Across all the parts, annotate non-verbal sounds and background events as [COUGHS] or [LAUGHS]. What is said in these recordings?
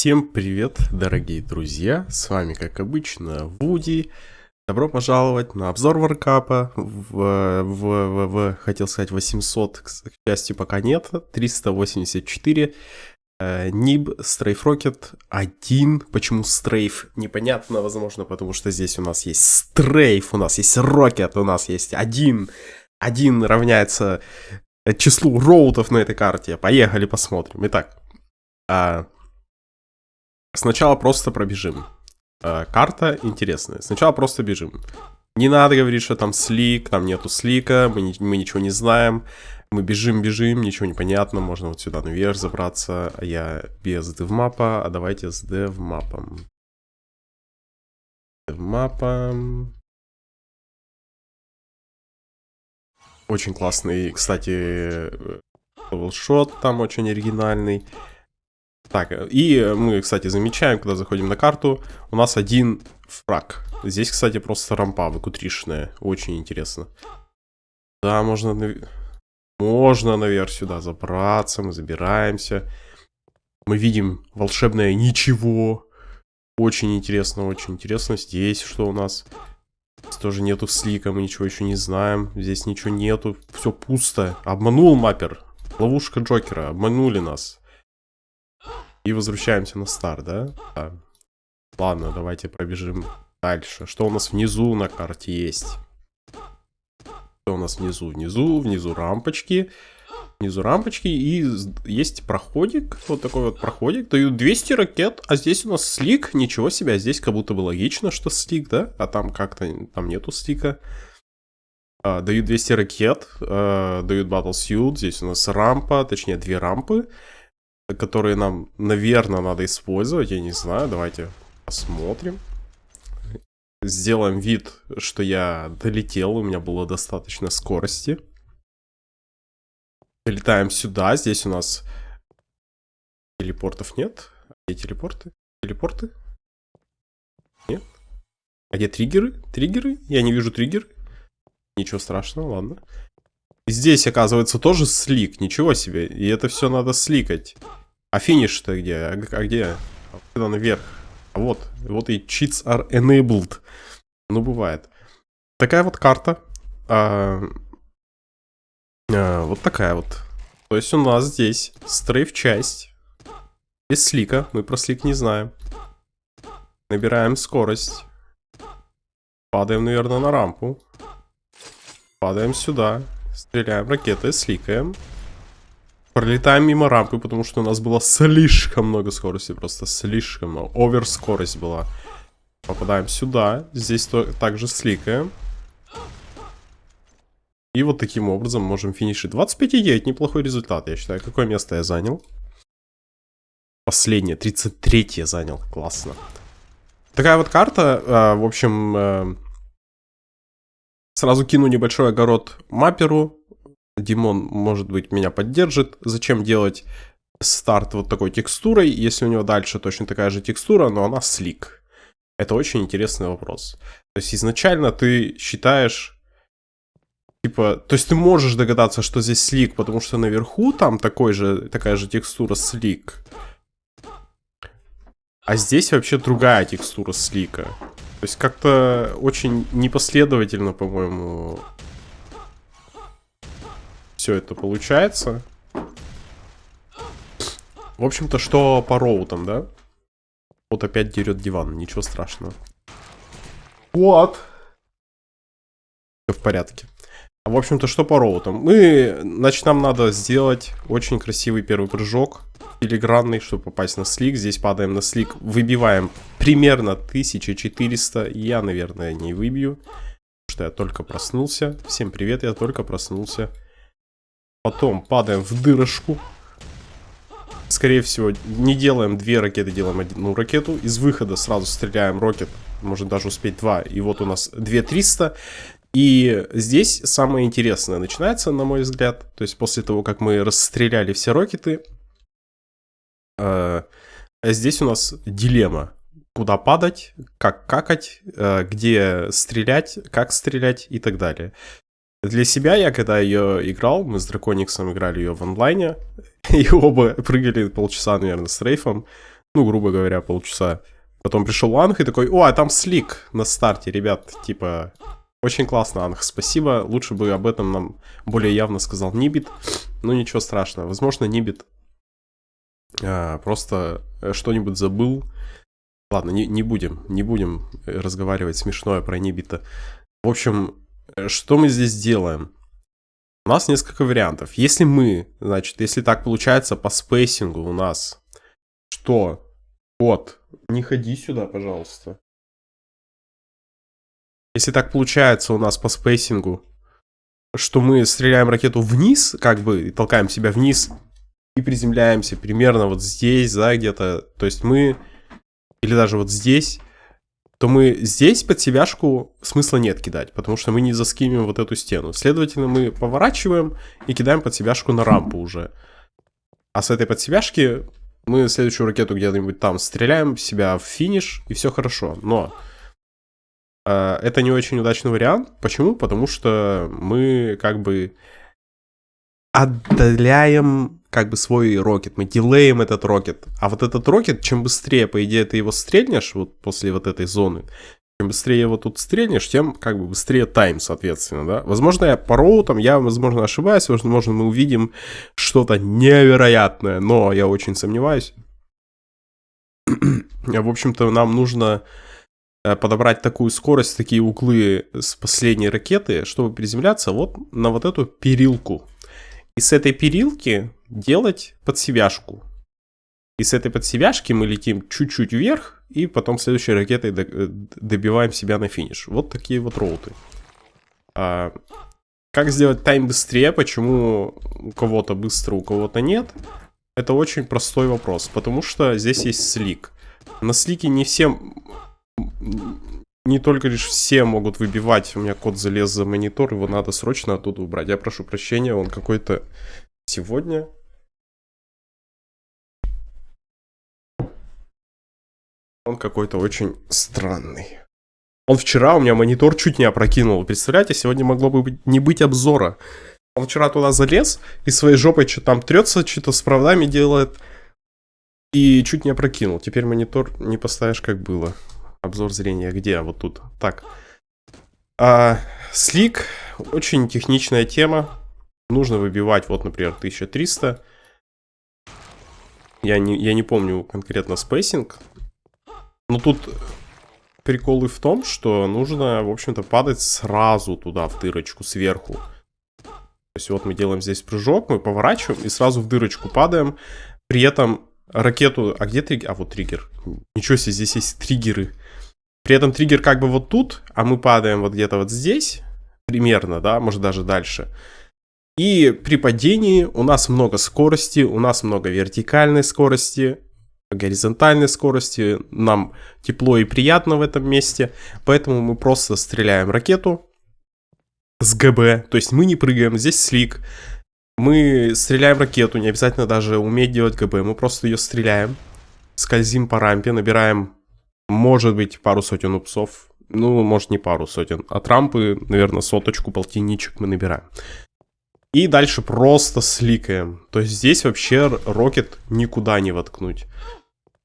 Всем привет, дорогие друзья, с вами, как обычно, Вуди. Добро пожаловать на обзор варкапа в, в, в, в хотел сказать, 800, к счастью, пока нет, 384. Э, Ниб, Стрейф Рокет 1. Почему Стрейф? Непонятно, возможно, потому что здесь у нас есть Стрейф, у нас есть Рокет, у нас есть один. Один равняется числу роутов на этой карте. Поехали посмотрим. Итак, а, Сначала просто пробежим. Э, карта интересная. Сначала просто бежим. Не надо говорить, что там слик, там нету слика, мы, не, мы ничего не знаем. Мы бежим, бежим, ничего не понятно. Можно вот сюда наверх забраться. А я без девмапа, а давайте с девмапом. Девмапом. Очень классный, кстати, шот там очень оригинальный. Так, и мы, кстати, замечаем, когда заходим на карту, у нас один фраг. Здесь, кстати, просто рампа выкутришная. Очень интересно. Да, можно, нав... можно наверх сюда забраться, мы забираемся. Мы видим волшебное ничего. Очень интересно, очень интересно. Здесь что у нас? Здесь тоже нету слика, мы ничего еще не знаем. Здесь ничего нету, все пусто. Обманул маппер. Ловушка Джокера, обманули нас. И возвращаемся на старт, да? да? Ладно, давайте пробежим дальше. Что у нас внизу на карте есть? Что у нас внизу? Внизу, внизу рампочки. Внизу рампочки и есть проходик, вот такой вот проходик, дают 200 ракет, а здесь у нас слик, ничего себе, а здесь как будто бы логично, что слик, да, а там как-то, там нету слика. А, дают 200 ракет, а, дают Battle Suit, здесь у нас рампа, точнее две рампы которые нам, наверное, надо использовать. Я не знаю, давайте посмотрим. Сделаем вид, что я долетел, у меня было достаточно скорости. Летаем сюда, здесь у нас телепортов нет. Где телепорты? Телепорты? Нет. А где триггеры? Триггеры? Я не вижу триггеры. Ничего страшного, ладно. Здесь, оказывается, тоже слик. Ничего себе. И это все надо сликать. А финиш-то где? А, а где? Куда наверх? А вот. Вот и cheats are enabled. Ну, бывает. Такая вот карта. А, а, вот такая вот. То есть у нас здесь стрейф-часть. Без слика. Мы про слик не знаем. Набираем скорость. Падаем, наверное, на рампу. Падаем сюда. Стреляем ракетой, сликаем. Пролетаем мимо рампы, потому что у нас было слишком много скорости, просто слишком много. Овер скорость была. Попадаем сюда, здесь то, также сликаем. И вот таким образом можем финишить. 25,9, неплохой результат, я считаю. Какое место я занял? Последнее, 33 я занял, классно. Такая вот карта, э, в общем, э, сразу кину небольшой огород мапперу. Димон, может быть, меня поддержит. Зачем делать старт вот такой текстурой, если у него дальше точно такая же текстура, но она слик? Это очень интересный вопрос. То есть изначально ты считаешь... Типа, то есть ты можешь догадаться, что здесь слик, потому что наверху там такой же, такая же текстура слик. А здесь вообще другая текстура слика. То есть как-то очень непоследовательно, по-моему, все это получается. В общем-то, что по роутам, да? Вот опять дерет диван, ничего страшного. Вот. Все в порядке. В общем-то, что по роутам? Мы, значит, нам надо сделать очень красивый первый прыжок. Филигранный, чтобы попасть на слик. Здесь падаем на слик, выбиваем примерно 1400. Я, наверное, не выбью, что я только проснулся. Всем привет, я только проснулся. Потом падаем в дырочку. Скорее всего, не делаем две ракеты, делаем одну ракету. Из выхода сразу стреляем ракет. Можно даже успеть два. И вот у нас 2300. И здесь самое интересное начинается, на мой взгляд. То есть после того, как мы расстреляли все ракеты. Э, здесь у нас дилемма. Куда падать, как какать, э, где стрелять, как стрелять и так далее. Для себя я, когда ее играл, мы с Дракониксом играли ее в онлайне, [LAUGHS] и оба прыгали полчаса, наверное, с рейфом. Ну, грубо говоря, полчаса. Потом пришел Анх и такой, о, а там слик на старте, ребят, типа, очень классно, Анх, спасибо. Лучше бы об этом нам более явно сказал Нибит. Ну, ничего страшного. Возможно, Нибит а, просто э, что-нибудь забыл. Ладно, не, не будем, не будем разговаривать смешное про Нибита. В общем, что мы здесь делаем? У нас несколько вариантов. Если мы, значит, если так получается по спейсингу у нас, что? Вот, не ходи сюда, пожалуйста. Если так получается у нас по спейсингу, что мы стреляем ракету вниз, как бы, толкаем себя вниз и приземляемся примерно вот здесь, да, где-то. То есть мы, или даже вот здесь, то мы здесь под себяшку смысла нет кидать, потому что мы не заскимим вот эту стену. Следовательно, мы поворачиваем и кидаем под себяшку на рампу уже. А с этой подсебяшки мы следующую ракету где-нибудь там стреляем себя в финиш, и все хорошо. Но э, это не очень удачный вариант. Почему? Потому что мы как бы отдаляем как бы свой рокет, мы дилеем этот рокет. А вот этот рокет, чем быстрее, по идее, ты его стрельнешь вот после вот этой зоны, чем быстрее его тут стрельнешь, тем как бы быстрее тайм, соответственно, да. Возможно, я по роутам, я, возможно, ошибаюсь, возможно, мы увидим что-то невероятное, но я очень сомневаюсь. [CLEARS THROAT] В общем-то, нам нужно э, подобрать такую скорость, такие углы с последней ракеты, чтобы приземляться вот на вот эту перилку. И с этой перилки делать подсевяшку. И с этой подсевяшки мы летим чуть-чуть вверх, и потом следующей ракетой э, добиваем себя на финиш. Вот такие вот роуты. А, как сделать тайм быстрее, почему у кого-то быстро, у кого-то нет? Это очень простой вопрос, потому что здесь есть слик. На слике не всем... Не только лишь все могут выбивать. У меня код залез за монитор, его надо срочно оттуда убрать. Я прошу прощения, он какой-то сегодня Он какой-то очень странный. Он вчера у меня монитор чуть не опрокинул. Представляете, сегодня могло бы не быть обзора. Он вчера туда залез и своей жопой что-то там трется, что-то с проводами делает. И чуть не опрокинул. Теперь монитор не поставишь, как было. Обзор зрения где? Вот тут. Так. А, слик. Очень техничная тема. Нужно выбивать, вот, например, 1300. Я не, я не помню конкретно спейсинг. Ну тут приколы в том, что нужно, в общем-то, падать сразу туда, в дырочку, сверху. То есть вот мы делаем здесь прыжок, мы поворачиваем и сразу в дырочку падаем. При этом ракету... А где триггер? А, вот триггер. Ничего себе, здесь есть триггеры. При этом триггер как бы вот тут, а мы падаем вот где-то вот здесь. Примерно, да, может даже дальше. И при падении у нас много скорости, у нас много вертикальной скорости горизонтальной скорости, нам тепло и приятно в этом месте, поэтому мы просто стреляем ракету с ГБ, то есть мы не прыгаем, здесь слик, мы стреляем ракету, не обязательно даже уметь делать ГБ, мы просто ее стреляем, скользим по рампе, набираем, может быть, пару сотен упсов, ну, может, не пару сотен, от рампы, наверное, соточку, полтинничек мы набираем. И дальше просто сликаем. То есть здесь вообще рокет никуда не воткнуть.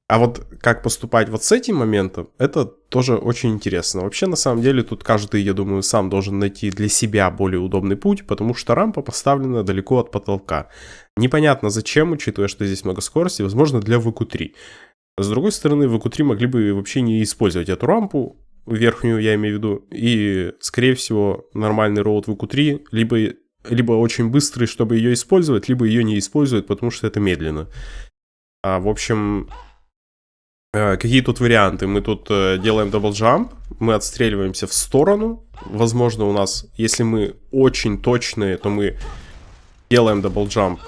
А вот как поступать вот с этим моментом, это тоже очень интересно. Вообще, на самом деле, тут каждый, я думаю, сам должен найти для себя более удобный путь, потому что рампа поставлена далеко от потолка. Непонятно зачем, учитывая, что здесь много скорости, возможно, для VQ3. С другой стороны, VQ3 могли бы вообще не использовать эту рампу, верхнюю я имею в виду, и, скорее всего, нормальный роут VQ3 либо, либо очень быстрый, чтобы ее использовать, либо ее не используют, потому что это медленно. А, в общем, Э, какие тут варианты? Мы тут э, делаем double jump, мы отстреливаемся в сторону. Возможно, у нас, если мы очень точные, то мы делаем double jump.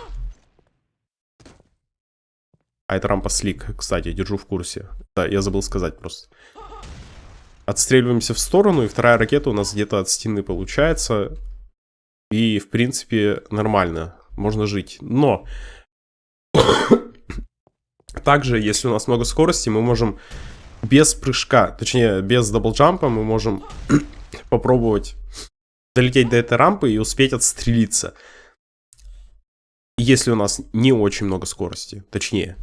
А это рампа slick, кстати, держу в курсе. Да, я забыл сказать просто. Отстреливаемся в сторону, и вторая ракета у нас где-то от стены получается. И, в принципе, нормально. Можно жить. Но [COUGHS] также, если у нас много скорости, мы можем без прыжка, точнее, без double jump а, мы можем [COUGHS] попробовать долететь до этой рампы и успеть отстрелиться. Если у нас не очень много скорости, точнее.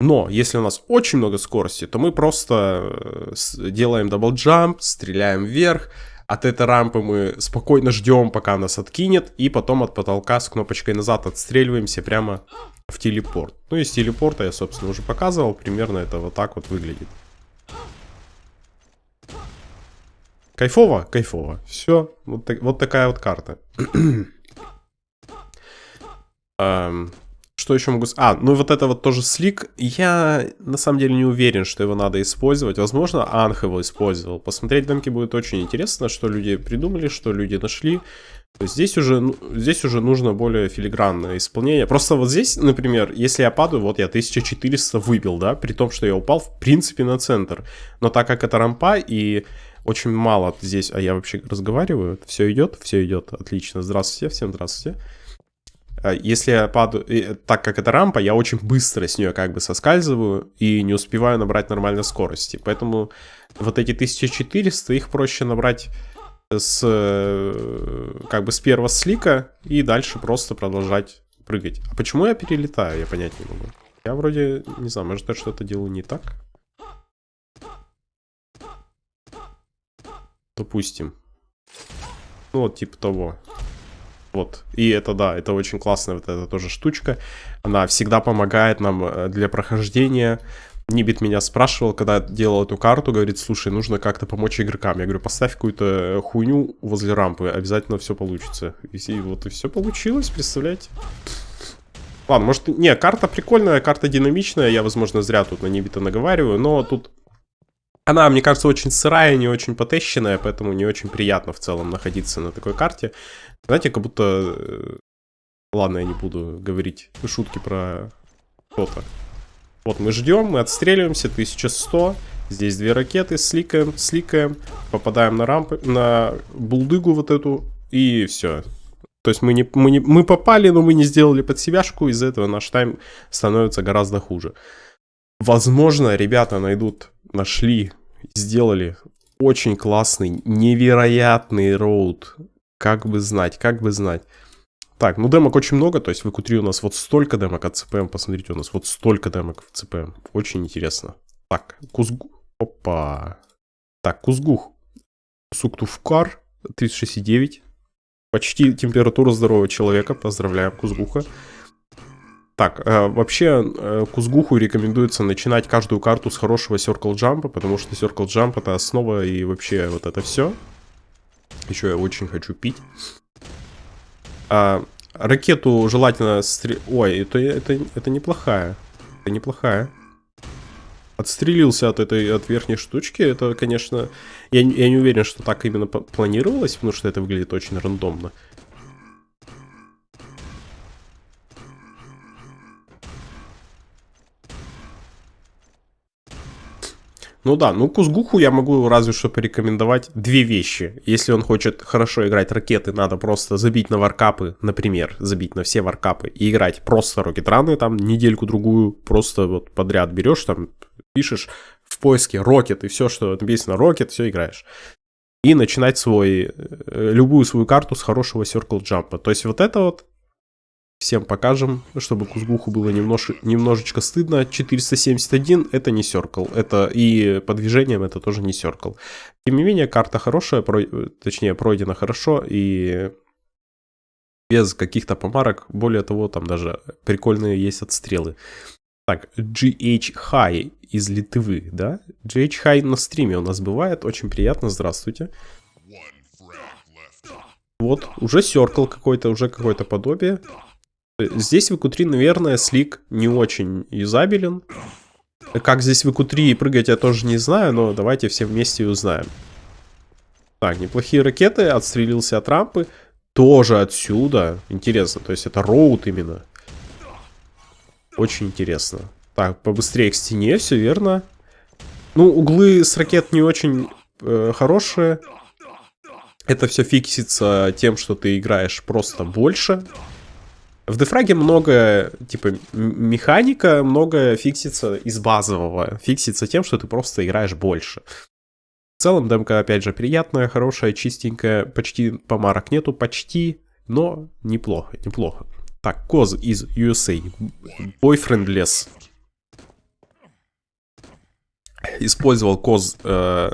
Но если у нас очень много скорости, то мы просто э, делаем double jump, стреляем вверх. От этой рампы мы спокойно ждем, пока нас откинет. И потом от потолка с кнопочкой назад отстреливаемся прямо в телепорт. Ну, из телепорта я, собственно, уже показывал. Примерно это вот так вот выглядит. Кайфово? Кайфово. Все. Вот, так, вот такая вот карта. um, [CLEARS THROAT] Что еще могу... А, ну вот это вот тоже слик. Я на самом деле не уверен, что его надо использовать. Возможно, Анх его использовал. Посмотреть демки будет очень интересно, что люди придумали, что люди нашли. Здесь уже, ну, здесь уже нужно более филигранное исполнение. Просто вот здесь, например, если я падаю, вот я 1400 выбил, да, при том, что я упал в принципе на центр. Но так как это рампа и очень мало здесь, а я вообще разговариваю, все идет, все идет, отлично. Здравствуйте, всем здравствуйте. А если я падаю, так как это рампа, я очень быстро с нее как бы соскальзываю и не успеваю набрать нормальной скорости. Поэтому вот эти 1400, их проще набрать с как бы с первого слика и дальше просто продолжать прыгать. А почему я перелетаю, я понять не могу. Я вроде, не знаю, может я что-то делаю не так? Допустим. Ну вот типа того. Вот. И это, да, это очень классная вот эта тоже штучка. Она всегда помогает нам э, для прохождения. Нибит меня спрашивал, когда делал эту карту, говорит, слушай, нужно как-то помочь игрокам. Я говорю, поставь какую-то хуйню возле рампы, обязательно все получится. И вот и все получилось, представляете? Ладно, может, не, карта прикольная, карта динамичная, я, возможно, зря тут на Нибита наговариваю, но тут она, мне кажется, очень сырая, не очень потещенная, поэтому не очень приятно в целом находиться на такой карте. Знаете, как будто... Э, ладно, я не буду говорить шутки про что-то. Вот мы ждем, мы отстреливаемся, 1100. Здесь две ракеты, сликаем, сликаем, попадаем на рампы, на булдыгу вот эту, и все. То есть мы, не, мы, не, мы попали, но мы не сделали под себяшку, из-за этого наш тайм становится гораздо хуже. Возможно, ребята найдут, нашли, сделали очень классный, невероятный роуд как бы знать, как бы знать. Так, ну демок очень много, то есть в EQ3 у нас вот столько демок от CPM, посмотрите, у нас вот столько демок в CPM. Очень интересно. Так, Кузгу... Опа. Так, Кузгух. Суктувкар 36,9. Почти температура здорового человека. Поздравляем, Кузгуха. Так, э, вообще э, Кузгуху рекомендуется начинать каждую карту с хорошего Circle Jump, потому что Circle Jump это основа и вообще вот это все. Еще я очень хочу пить. А, ракету желательно... Стр... Ой, это, это, это неплохая. Это неплохая. Отстрелился от этой, от верхней штучки. Это, конечно... Я, я не уверен, что так именно планировалось, потому что это выглядит очень рандомно. Ну да, ну Кузгуху я могу разве что порекомендовать две вещи. Если он хочет хорошо играть ракеты, надо просто забить на варкапы, например, забить на все варкапы и играть просто рокетраны, там недельку-другую, просто вот подряд берешь, там пишешь в поиске рокет и все, что написано рокет, все играешь. И начинать свой, э, любую свою карту с хорошего circle джампа. То есть вот это вот Всем покажем, чтобы Кузгуху было немнож... немножечко стыдно. 471 это не Circle. Это и по движениям это тоже не Circle. Тем не менее, карта хорошая, про... точнее, пройдена хорошо и без каких-то помарок. Более того, там даже прикольные есть отстрелы. Так, GH High из Литвы, да? GH High на стриме у нас бывает. Очень приятно, здравствуйте. Вот, уже Circle какой-то, уже какое-то подобие. Здесь в EQ3, наверное, слик не очень юзабелен. Как здесь в EQ3 прыгать, я тоже не знаю, но давайте все вместе узнаем. Так, неплохие ракеты, отстрелился от рампы. Тоже отсюда. Интересно, то есть это роут именно. Очень интересно. Так, побыстрее к стене, все верно. Ну, углы с ракет не очень э, хорошие. Это все фиксится тем, что ты играешь просто больше. В дефраге много, типа, механика, много фиксится из базового. Фиксится тем, что ты просто играешь больше. В целом, демка, опять же, приятная, хорошая, чистенькая. Почти помарок нету, почти, но неплохо, неплохо. Так, Коз из USA. Boyfriendless. Использовал коз э,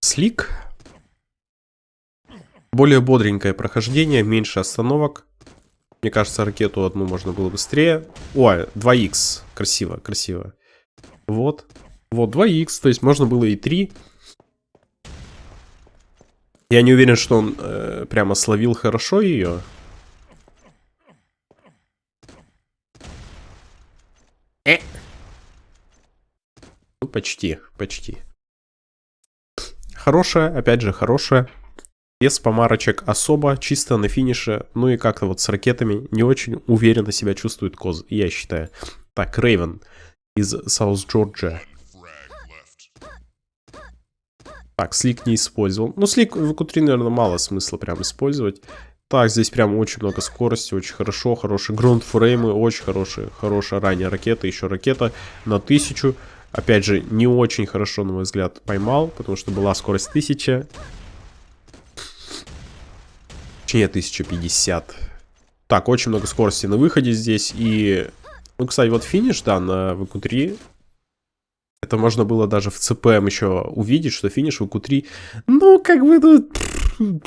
слик. Более бодренькое прохождение, меньше остановок. Мне кажется, ракету одну можно было быстрее. Ой, 2х. Красиво, красиво. Вот. Вот, 2х. То есть можно было и 3. Я не уверен, что он э, прямо словил хорошо ее. Э. Ну, почти, почти. Хорошая, опять же, хорошая. Без помарочек особо, чисто на финише. Ну и как-то вот с ракетами не очень уверенно себя чувствует Коз, я считаю. Так, Рейвен из Саус Джорджия. Так, слик не использовал. Ну, слик в Q3, наверное, мало смысла прям использовать. Так, здесь прям очень много скорости, очень хорошо, хорошие грунтфреймы, очень хорошие, хорошая ранняя ракета, еще ракета на 1000. Опять же, не очень хорошо, на мой взгляд, поймал, потому что была скорость 1000. Точнее, 1050. Так, очень много скорости на выходе здесь. И, ну, кстати, вот финиш, да, на ВК-3. Это можно было даже в ЦПМ еще увидеть, что финиш в ВК-3, ну, как бы, ну,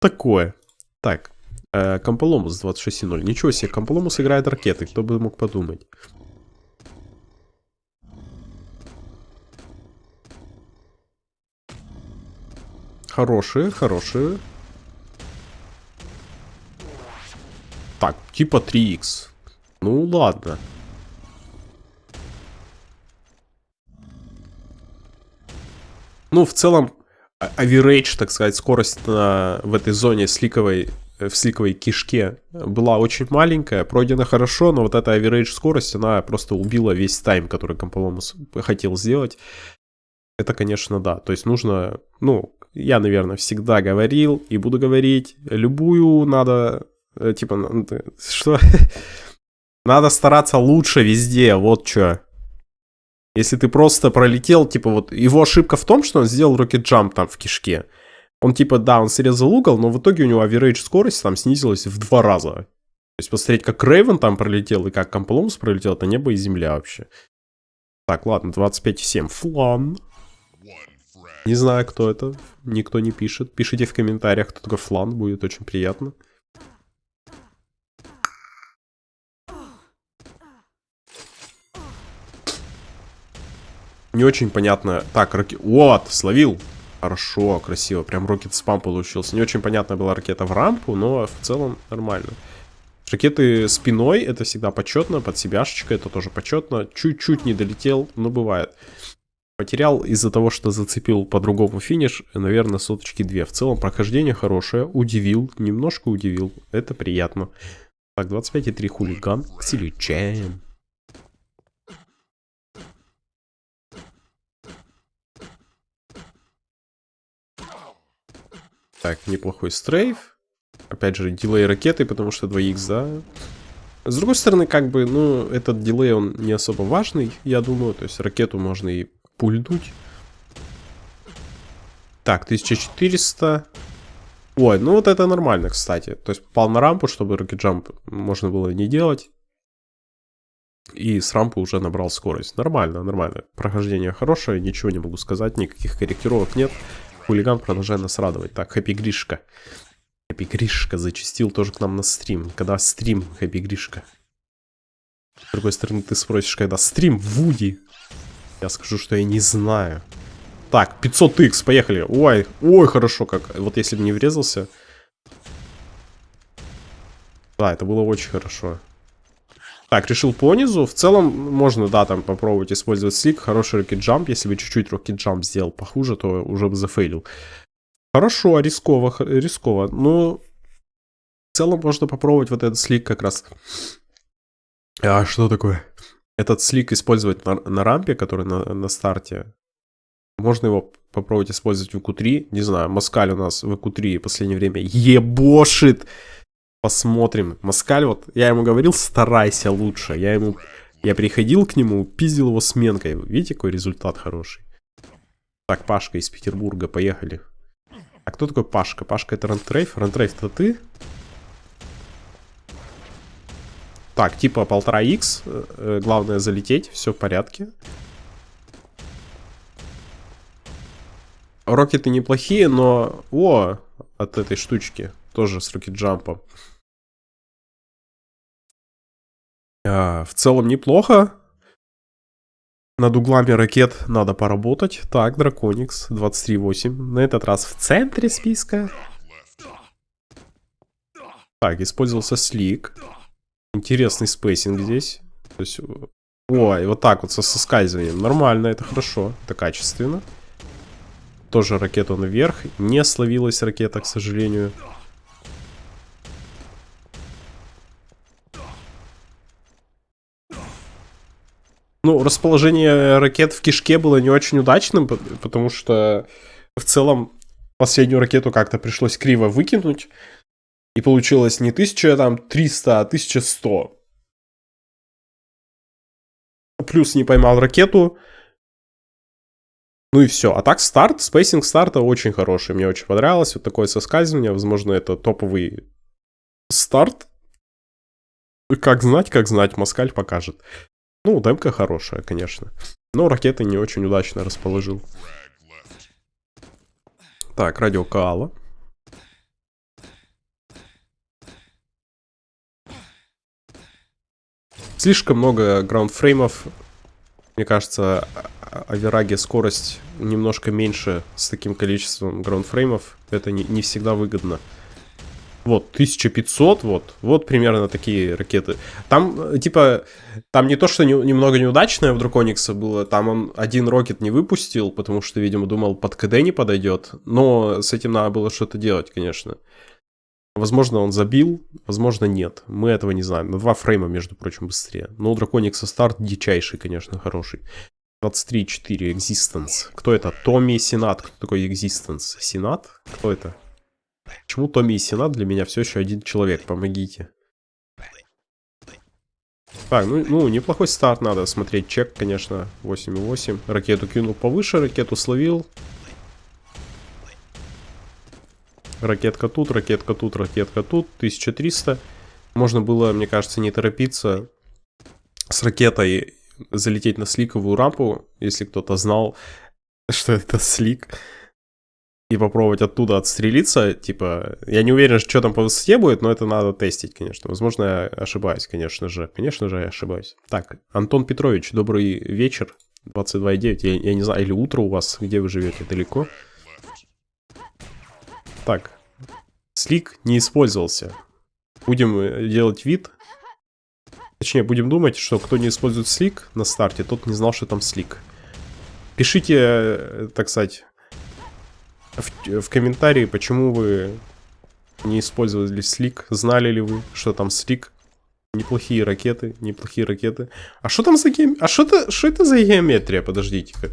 такое. Так, э, Комполомус 26.0. Ничего себе, Комполомус играет ракеты, кто бы мог подумать. Хорошие, хорошие. Так, типа 3х. Ну ладно. Ну, в целом, average, так сказать, скорость на, в этой зоне сликовой, э, в сликовой кишке была очень маленькая, пройдена хорошо, но вот эта average скорость, она просто убила весь тайм, который Комполомус хотел сделать. Это, конечно, да. То есть нужно, ну, я, наверное, всегда говорил и буду говорить, любую надо типа, ну, что? [LAUGHS] Надо стараться лучше везде, вот что. Если ты просто пролетел, типа вот, его ошибка в том, что он сделал рокет джамп там в кишке. Он типа, да, он срезал угол, но в итоге у него average скорость там снизилась в два раза. То есть посмотреть, как Рейвен там пролетел и как Компломс пролетел, это небо и земля вообще. Так, ладно, 25,7. Флан. Не знаю, кто это. Никто не пишет. Пишите в комментариях, кто такой флан, будет очень приятно. Не очень понятно. Так, раки... Вот, словил. Хорошо, красиво. Прям рокет спам получился. Не очень понятная была ракета в рампу, но в целом нормально. Ракеты спиной, это всегда почетно. Под себяшечкой это тоже почетно. Чуть-чуть не долетел, но бывает. Потерял из-за того, что зацепил по-другому финиш, наверное, соточки две. В целом прохождение хорошее. Удивил, немножко удивил. Это приятно. Так, 25,3 хулиган. Встречаем. Так, неплохой стрейф. Опять же, дилей ракеты, потому что 2х, да. С другой стороны, как бы, ну, этот дилей, он не особо важный, я думаю. То есть ракету можно и пульнуть. Так, 1400. Ой, ну вот это нормально, кстати. То есть попал на рампу, чтобы рокетджамп можно было не делать. И с рампы уже набрал скорость. Нормально, нормально. Прохождение хорошее, ничего не могу сказать, никаких корректировок нет хулиган продолжает нас радовать. Так, Хэппи Гришка. Хэппи Гришка зачастил тоже к нам на стрим. Когда стрим, Хэппи Гришка? С другой стороны, ты спросишь, когда стрим, Вуди. Я скажу, что я не знаю. Так, 500x, поехали. Ой, ой, хорошо как. Вот если бы не врезался. Да, это было очень хорошо. Так, решил по низу. В целом, можно, да, там попробовать использовать слик. Хороший рокет-джамп. Если бы чуть-чуть рокет-джамп сделал похуже, то уже бы зафейлил. Хорошо, рисково, рисково. Но в целом можно попробовать вот этот слик как раз. А что такое? Этот слик использовать на, на рампе, который на, на старте. Можно его попробовать использовать в Q3. Не знаю, Москаль у нас в Q3 в последнее время ебошит. Посмотрим. Москаль, вот я ему говорил, старайся лучше. Я ему... Я приходил к нему, пиздил его сменкой. Видите, какой результат хороший? Так, Пашка из Петербурга, поехали. А кто такой Пашка? Пашка это Рантрейф? Рантрейф это ты? Так, типа полтора х. Э, главное залететь, все в порядке. Рокеты неплохие, но... О, от этой штучки. Тоже с рокет-джампом. А, в целом неплохо. Над углами ракет надо поработать. Так, Драконикс 23.8. На этот раз в центре списка. Так, использовался slick. Интересный spacing здесь. То есть, ой, вот так вот со соскальзыванием. Нормально, это хорошо, это качественно. Тоже ракету наверх. Не словилась ракета, к сожалению. Ну, расположение ракет в кишке было не очень удачным, потому что в целом последнюю ракету как-то пришлось криво выкинуть. И получилось не 1300, а 1100. Плюс не поймал ракету. Ну и все. А так старт, spacing старта очень хороший. Мне очень понравилось. Вот такое соскальзывание. Возможно, это топовый старт. Как знать, как знать. Москаль покажет. Ну, демка хорошая, конечно. Но ракеты не очень удачно расположил. Так, радио Каала. Слишком много граундфреймов. Мне кажется, Авераге скорость немножко меньше с таким количеством граундфреймов. Это не, не всегда выгодно. Вот, 1500, вот, вот примерно такие ракеты. Там, типа, там не то, что не, немного неудачное в Драконикса было, там он один рокет не выпустил, потому что, видимо, думал, под КД не подойдет. Но с этим надо было что-то делать, конечно. Возможно, он забил, возможно, нет. Мы этого не знаем. На два фрейма, между прочим, быстрее. Но у Драконикса старт дичайший, конечно, хороший. 23.4 Existence. Кто это? Томми Сенат. Кто такой Existence? Сенат? Кто это? Почему Томми и Сенат для меня все еще один человек? Помогите. Так, ну, ну, неплохой старт надо смотреть. Чек, конечно, 8.8. Ракету кинул повыше, ракету словил. Ракетка тут, ракетка тут, ракетка тут. 1300. Можно было, мне кажется, не торопиться с ракетой залететь на сликовую рампу, если кто-то знал, [LAUGHS] что это слик. И попробовать оттуда отстрелиться, типа, я не уверен, что там по высоте будет, но это надо тестить, конечно. Возможно, я ошибаюсь, конечно же. Конечно же, я ошибаюсь. Так, Антон Петрович, добрый вечер. 22.9, я, я не знаю, или утро у вас, где вы живете, далеко? Так, слик не использовался. Будем э, делать вид. Точнее, будем думать, что кто не использует слик на старте, тот не знал, что там слик. Пишите, э, так сказать, в, в комментарии, почему вы не использовали слик. Знали ли вы, что там слик? Неплохие ракеты, неплохие ракеты. А что там за геометрия? А что это, что это за геометрия? Подождите-ка.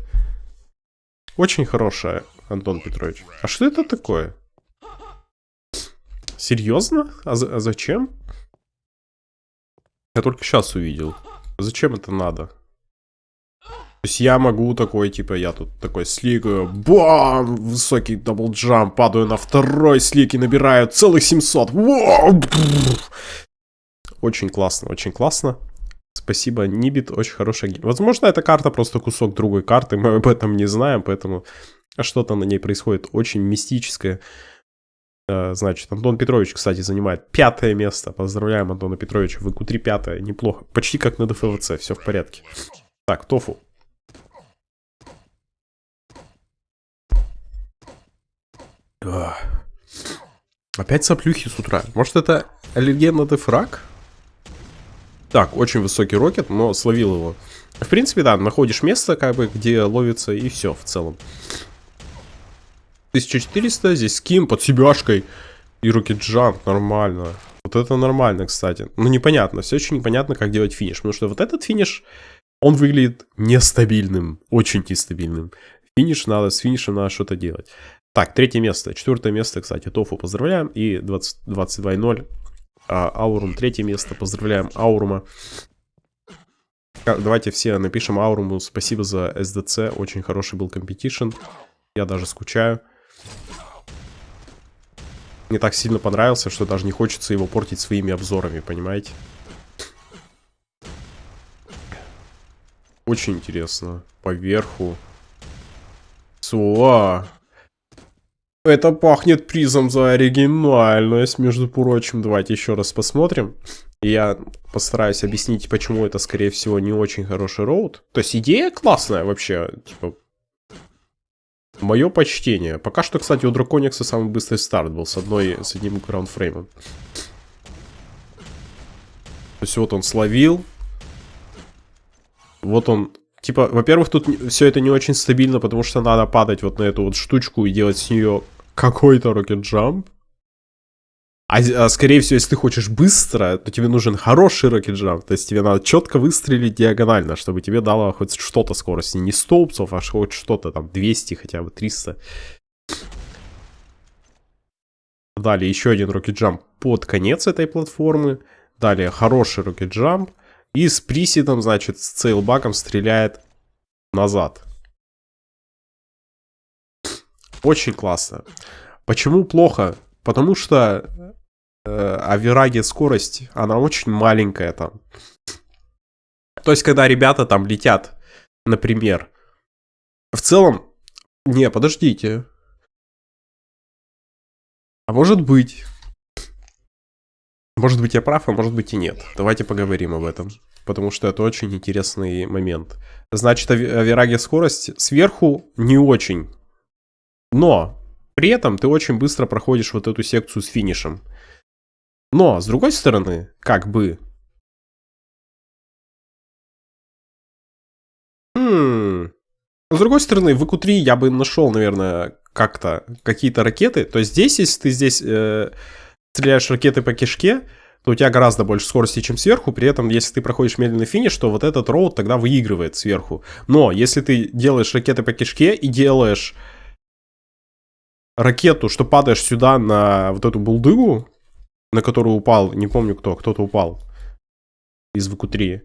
Очень хорошая, Антон Петрович. А что это такое? Серьезно? А, а зачем? Я только сейчас увидел. Зачем это надо? То есть я могу такой, типа, я тут такой сликаю, бам, высокий double jump, падаю на второй слик и набираю целых 700. Очень классно, очень классно. Спасибо, Нибит, очень хорошая game. Возможно, эта карта просто кусок другой карты, [LAUGHS] мы об этом не знаем, поэтому что-то на ней происходит очень мистическое. Э, значит, Антон Петрович, кстати, занимает пятое место. Поздравляем Антона Петровича. VQ3 пятое. Неплохо. Почти как на DFWC. Все в порядке. Так, Тофу. Опять соплюхи с утра. Может это аллерген на дефраг? Так, очень высокий рокет, но словил его. В принципе, да, находишь место, как бы, где ловится, и все в целом. 1400, здесь ским под себяшкой. И рокет джамп, нормально. Вот это нормально, кстати. Ну, непонятно, все очень непонятно, как делать финиш. Потому что вот этот финиш, он выглядит нестабильным, очень нестабильным. Финиш надо, с финишем надо что-то делать. Так, третье место. Четвертое место, кстати, Тофу поздравляем. И 22.0. А, Аурум третье место. Поздравляем Аурума. Давайте все напишем Ауруму спасибо за SDC. Очень хороший был competition. Я даже скучаю. Мне так сильно понравился, что даже не хочется его портить своими обзорами, понимаете? Очень интересно. Поверху. Суа. Это пахнет призом за оригинальность, между прочим. Давайте еще раз посмотрим. Я постараюсь объяснить, почему это, скорее всего, не очень хороший роут. То есть идея классная вообще, типа... Мое почтение. Пока что, кстати, у Драконикса самый быстрый старт был с одной, с одним граундфреймом. То есть вот он словил. Вот он... Типа, во-первых, тут все это не очень стабильно, потому что надо падать вот на эту вот штучку и делать с нее какой-то рокет джамп. А, а скорее всего, если ты хочешь быстро, то тебе нужен хороший рокет джамп. То есть тебе надо четко выстрелить диагонально, чтобы тебе дало хоть что-то скорости. Не 100 упсов, а хоть что-то там 200 хотя бы, 300. Далее еще один рокет джамп под конец этой платформы. Далее хороший рокет джамп. И с присидом, значит, с цейлбаком стреляет назад. Очень классно. Почему плохо? Потому что э, Авираги скорость, она очень маленькая там. То есть, когда ребята там летят, например, в целом... Не, подождите. А может быть... Может быть я прав, а может быть и нет. Давайте поговорим об этом. Потому что это очень интересный момент. Значит, Авираги скорость сверху не очень. Но при этом ты очень быстро проходишь вот эту секцию с финишем. Но, с другой стороны, как бы... Хм... С другой стороны, в ИКУ-3 я бы нашел, наверное, как-то какие-то ракеты. То есть здесь, если ты здесь э, стреляешь ракеты по кишке, то у тебя гораздо больше скорости, чем сверху. При этом, если ты проходишь медленный финиш, то вот этот роут тогда выигрывает сверху. Но если ты делаешь ракеты по кишке и делаешь ракету, что падаешь сюда на вот эту булдыгу, на которую упал, не помню кто, кто-то упал из ВК-3,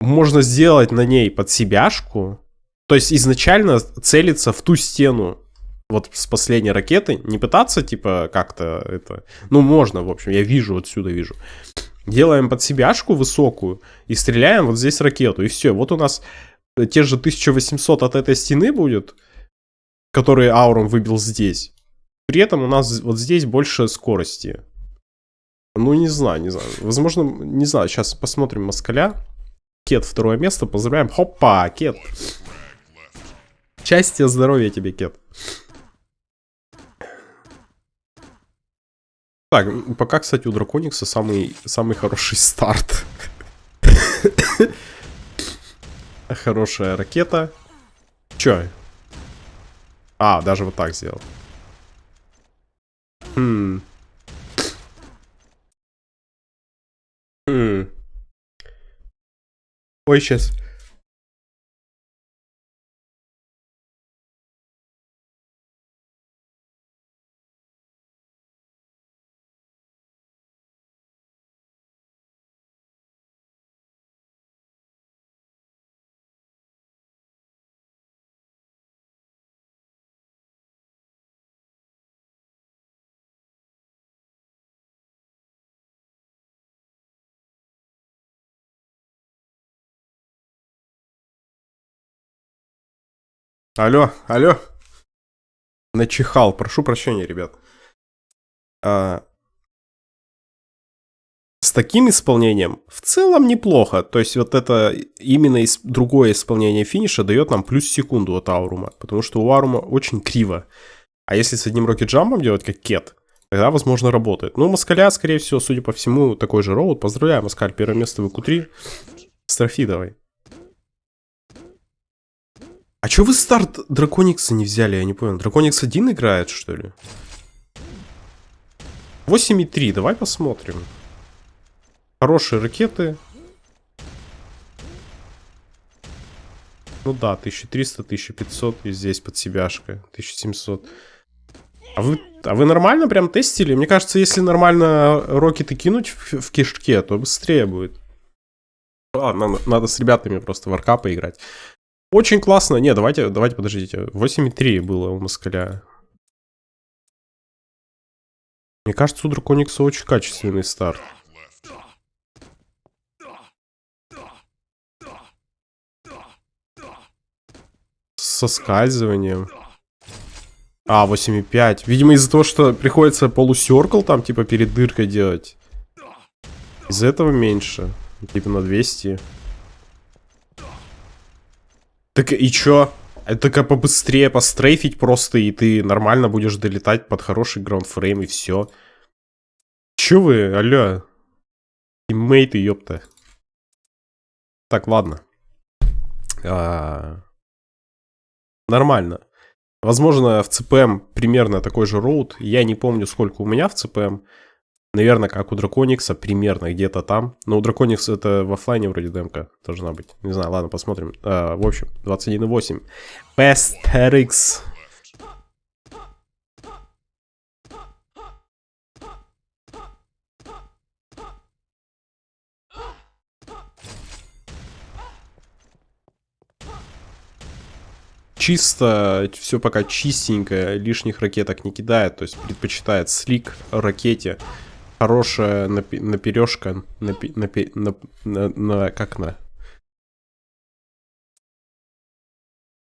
можно сделать на ней под себяшку, то есть изначально целиться в ту стену, вот с последней ракеты, не пытаться, типа, как-то это... Ну, можно, в общем, я вижу, отсюда вижу. Делаем под себяшку высокую и стреляем вот здесь ракету, и все. Вот у нас те же 1800 от этой стены будет, который аурум выбил здесь. При этом у нас вот здесь больше скорости. Ну, не знаю, не знаю. Возможно, не знаю. Сейчас посмотрим Москаля. Кет, второе место. Поздравляем. Хопа, Кет. Счастья, здоровья тебе, Кет. Так, пока, кстати, у Драконикса самый, самый хороший старт. [COUGHS] Хорошая ракета. Чё? А, даже вот так сделал. Хм. Хм. Ой, сейчас. Алло, алло. Начихал. Прошу прощения, ребят. А, с таким исполнением в целом неплохо. То есть вот это именно из, другое исполнение финиша дает нам плюс секунду от Аурума. Потому что у Аурума очень криво. А если с одним рокет-джампом делать, как Кет, тогда, возможно, работает. Ну, Москаля, скорее всего, судя по всему, такой же роут. Поздравляю, Москаль, первое место в q 3 Строфи давай. Чё вы старт Драконикса не взяли? Я не понял. Драконикс один играет, что ли? 8,3. Давай посмотрим. Хорошие ракеты. Ну да, 1300, 1500. И здесь под себяшка. 1700. А вы, а вы нормально прям тестили? Мне кажется, если нормально рокеты кинуть в, в кишке, то быстрее будет. Ладно, надо, надо с ребятами просто в арка поиграть. Очень классно. Не, давайте, давайте, подождите. 8.3 было у Москаля. Мне кажется, у Драконикса очень качественный старт. Со скальзыванием. А, 8,5. Видимо, из-за того, что приходится полусеркл там, типа, перед дыркой делать. Из этого меньше. Типа на 200. Так и чё? Это как побыстрее пострейфить просто, и ты нормально будешь долетать под хороший граундфрейм, и все. Чё вы, алло? Тиммейты, ёпта. Так, ладно. А... Нормально. Возможно, в ЦПМ примерно такой же роут. Я не помню, сколько у меня в ЦПМ. Наверное, как у Драконикса, примерно где-то там. Но у Драконикса это в офлайне вроде демка должна быть. Не знаю, ладно, посмотрим. А, в общем, 21.8. Best RX. чисто, все пока чистенько, лишних ракеток не кидает, то есть предпочитает слик ракете хорошая напи напережка, напи напи на, на, на, как на...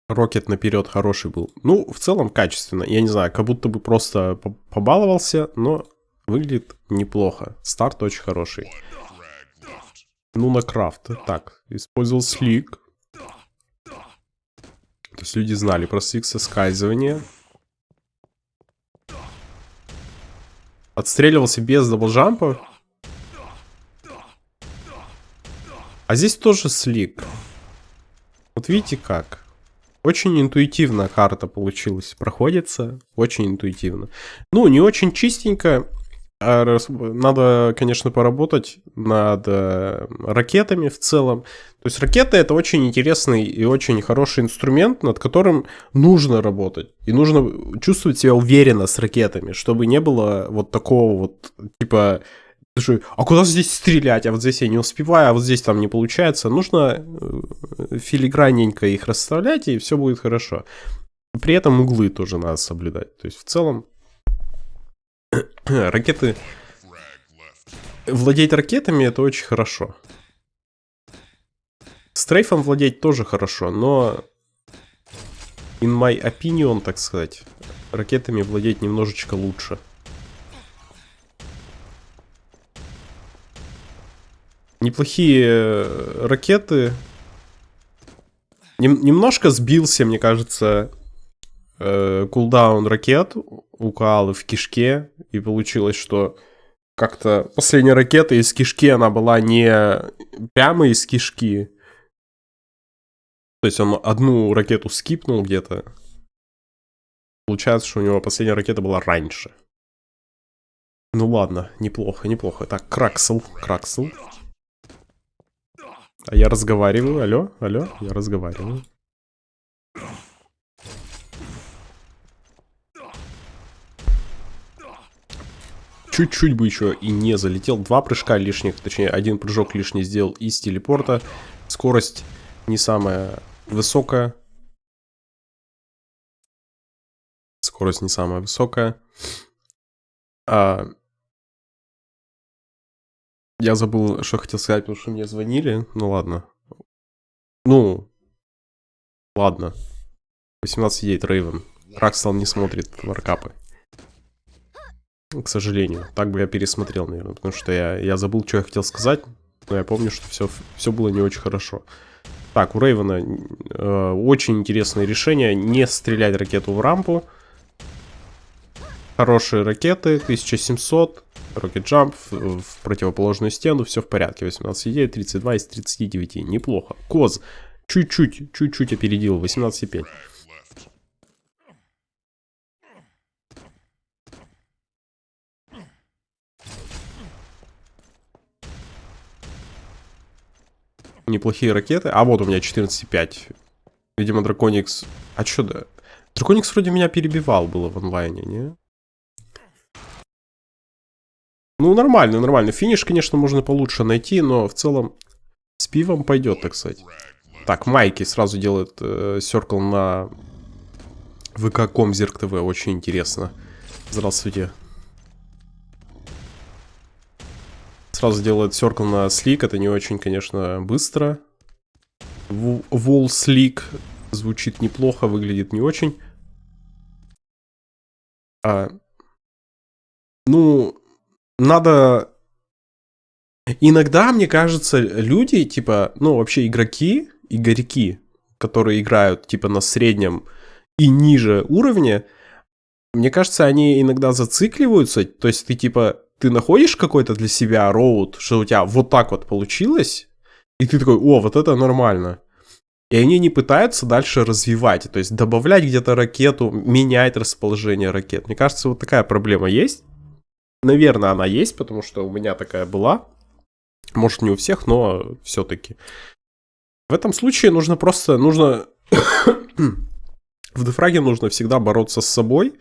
Рокет наперед хороший был. Ну, в целом качественно. Я не знаю, как будто бы просто побаловался, но выглядит неплохо. Старт очень хороший. Ну, на крафт. Так, использовал слик. То есть люди знали про слик соскальзывания. Отстреливался без даблджампа. А здесь тоже слик. Вот видите как. Очень интуитивно карта получилась. Проходится очень интуитивно. Ну, не очень чистенько. А надо, конечно, поработать над э, ракетами в целом. То есть ракеты это очень интересный и очень хороший инструмент, над которым нужно работать. И нужно чувствовать себя уверенно с ракетами, чтобы не было вот такого вот, типа, а куда здесь стрелять? А вот здесь я не успеваю, а вот здесь там не получается. Нужно э, филигранненько их расставлять, и все будет хорошо. При этом углы тоже надо соблюдать. То есть в целом [COUGHS] Ракеты... Владеть ракетами это очень хорошо. Стрейфом владеть тоже хорошо, но... In my opinion, так сказать, ракетами владеть немножечко лучше. Неплохие э, ракеты. Нем немножко сбился, мне кажется, э, кулдаун ракет у в кишке, и получилось, что как-то последняя ракета из кишки, она была не прямо из кишки. То есть он одну ракету скипнул где-то. Получается, что у него последняя ракета была раньше. Ну ладно, неплохо, неплохо. Так, Краксел, Краксел. А я разговариваю, алло, алло, я разговариваю. Чуть-чуть бы еще и не залетел. Два прыжка лишних, точнее, один прыжок лишний сделал из телепорта. Скорость не самая высокая. Скорость не самая высокая. А... Я забыл, что хотел сказать, потому что мне звонили. Ну ладно. Ну, ладно. 18 едет Рейвен. Ракстал не смотрит варкапы. К сожалению. Так бы я пересмотрел, наверное. Потому что я, я забыл, что я хотел сказать. Но я помню, что все, все было не очень хорошо. Так, у Рейвена э, очень интересное решение. Не стрелять ракету в рампу. Хорошие ракеты. 1700. Rocket Jump в, в противоположную стену. Все в порядке. 18,9, 32 из 39. Неплохо. Коз чуть-чуть, чуть-чуть опередил. 18,5. Неплохие ракеты. А вот у меня 14,5. Видимо, Драконикс... А что да? Драконикс вроде меня перебивал было в онлайне, не? Ну, нормально, нормально. Финиш, конечно, можно получше найти, но в целом с пивом пойдет, так сказать. Так, Майки сразу делает э, на ВК.ком Зерк ТВ. Очень интересно. Здравствуйте. Сразу делает серкл на слик, это не очень, конечно, быстро. Wall слик звучит неплохо, выглядит не очень. А, ну, надо... Иногда, мне кажется, люди, типа, ну, вообще игроки, игроки, которые играют, типа, на среднем и ниже уровне, мне кажется, они иногда зацикливаются. То есть ты, типа, ты находишь какой-то для себя роут, что у тебя вот так вот получилось, и ты такой, о, вот это нормально. И они не пытаются дальше развивать, то есть добавлять где-то ракету, менять расположение ракет. Мне кажется, вот такая проблема есть. Наверное, она есть, потому что у меня такая была. Может, не у всех, но все-таки. В этом случае нужно просто, нужно... [COUGHS] в дефраге нужно всегда бороться с собой.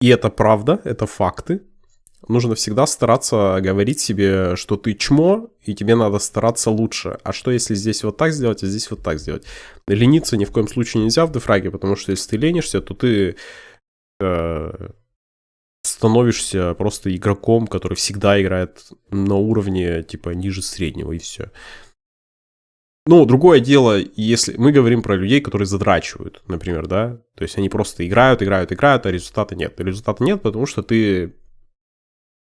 И это правда, это факты нужно всегда стараться говорить себе, что ты чмо, и тебе надо стараться лучше. А что если здесь вот так сделать, а здесь вот так сделать? Лениться ни в коем случае нельзя в дефраге, потому что если ты ленишься, то ты э, становишься просто игроком, который всегда играет на уровне типа ниже среднего, и все. Ну, другое дело, если мы говорим про людей, которые задрачивают, например, да, то есть они просто играют, играют, играют, а результата нет. Результата нет, потому что ты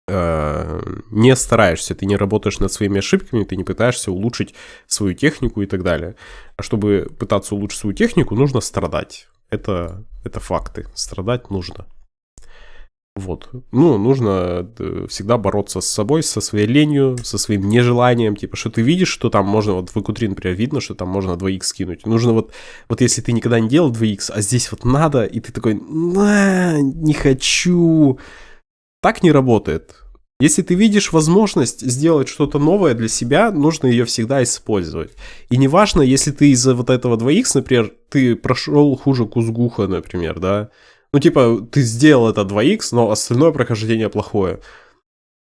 не стараешься, ты не работаешь над своими ошибками, ты не пытаешься улучшить свою технику и так далее. А чтобы пытаться улучшить свою технику, нужно страдать. Это, это факты. Страдать нужно. Вот. Ну, нужно э, всегда бороться с собой, со своей ленью, со своим нежеланием. Типа, что ты видишь, что там можно, вот в q например, видно, что там можно 2х скинуть. Нужно вот, вот если ты никогда не делал 2х, а здесь вот надо, и ты такой, не хочу, так не работает. Если ты видишь возможность сделать что-то новое для себя, нужно ее всегда использовать. И неважно, если ты из-за вот этого 2х, например, ты прошел хуже Кузгуха, например, да. Ну, типа, ты сделал это 2х, но остальное прохождение плохое.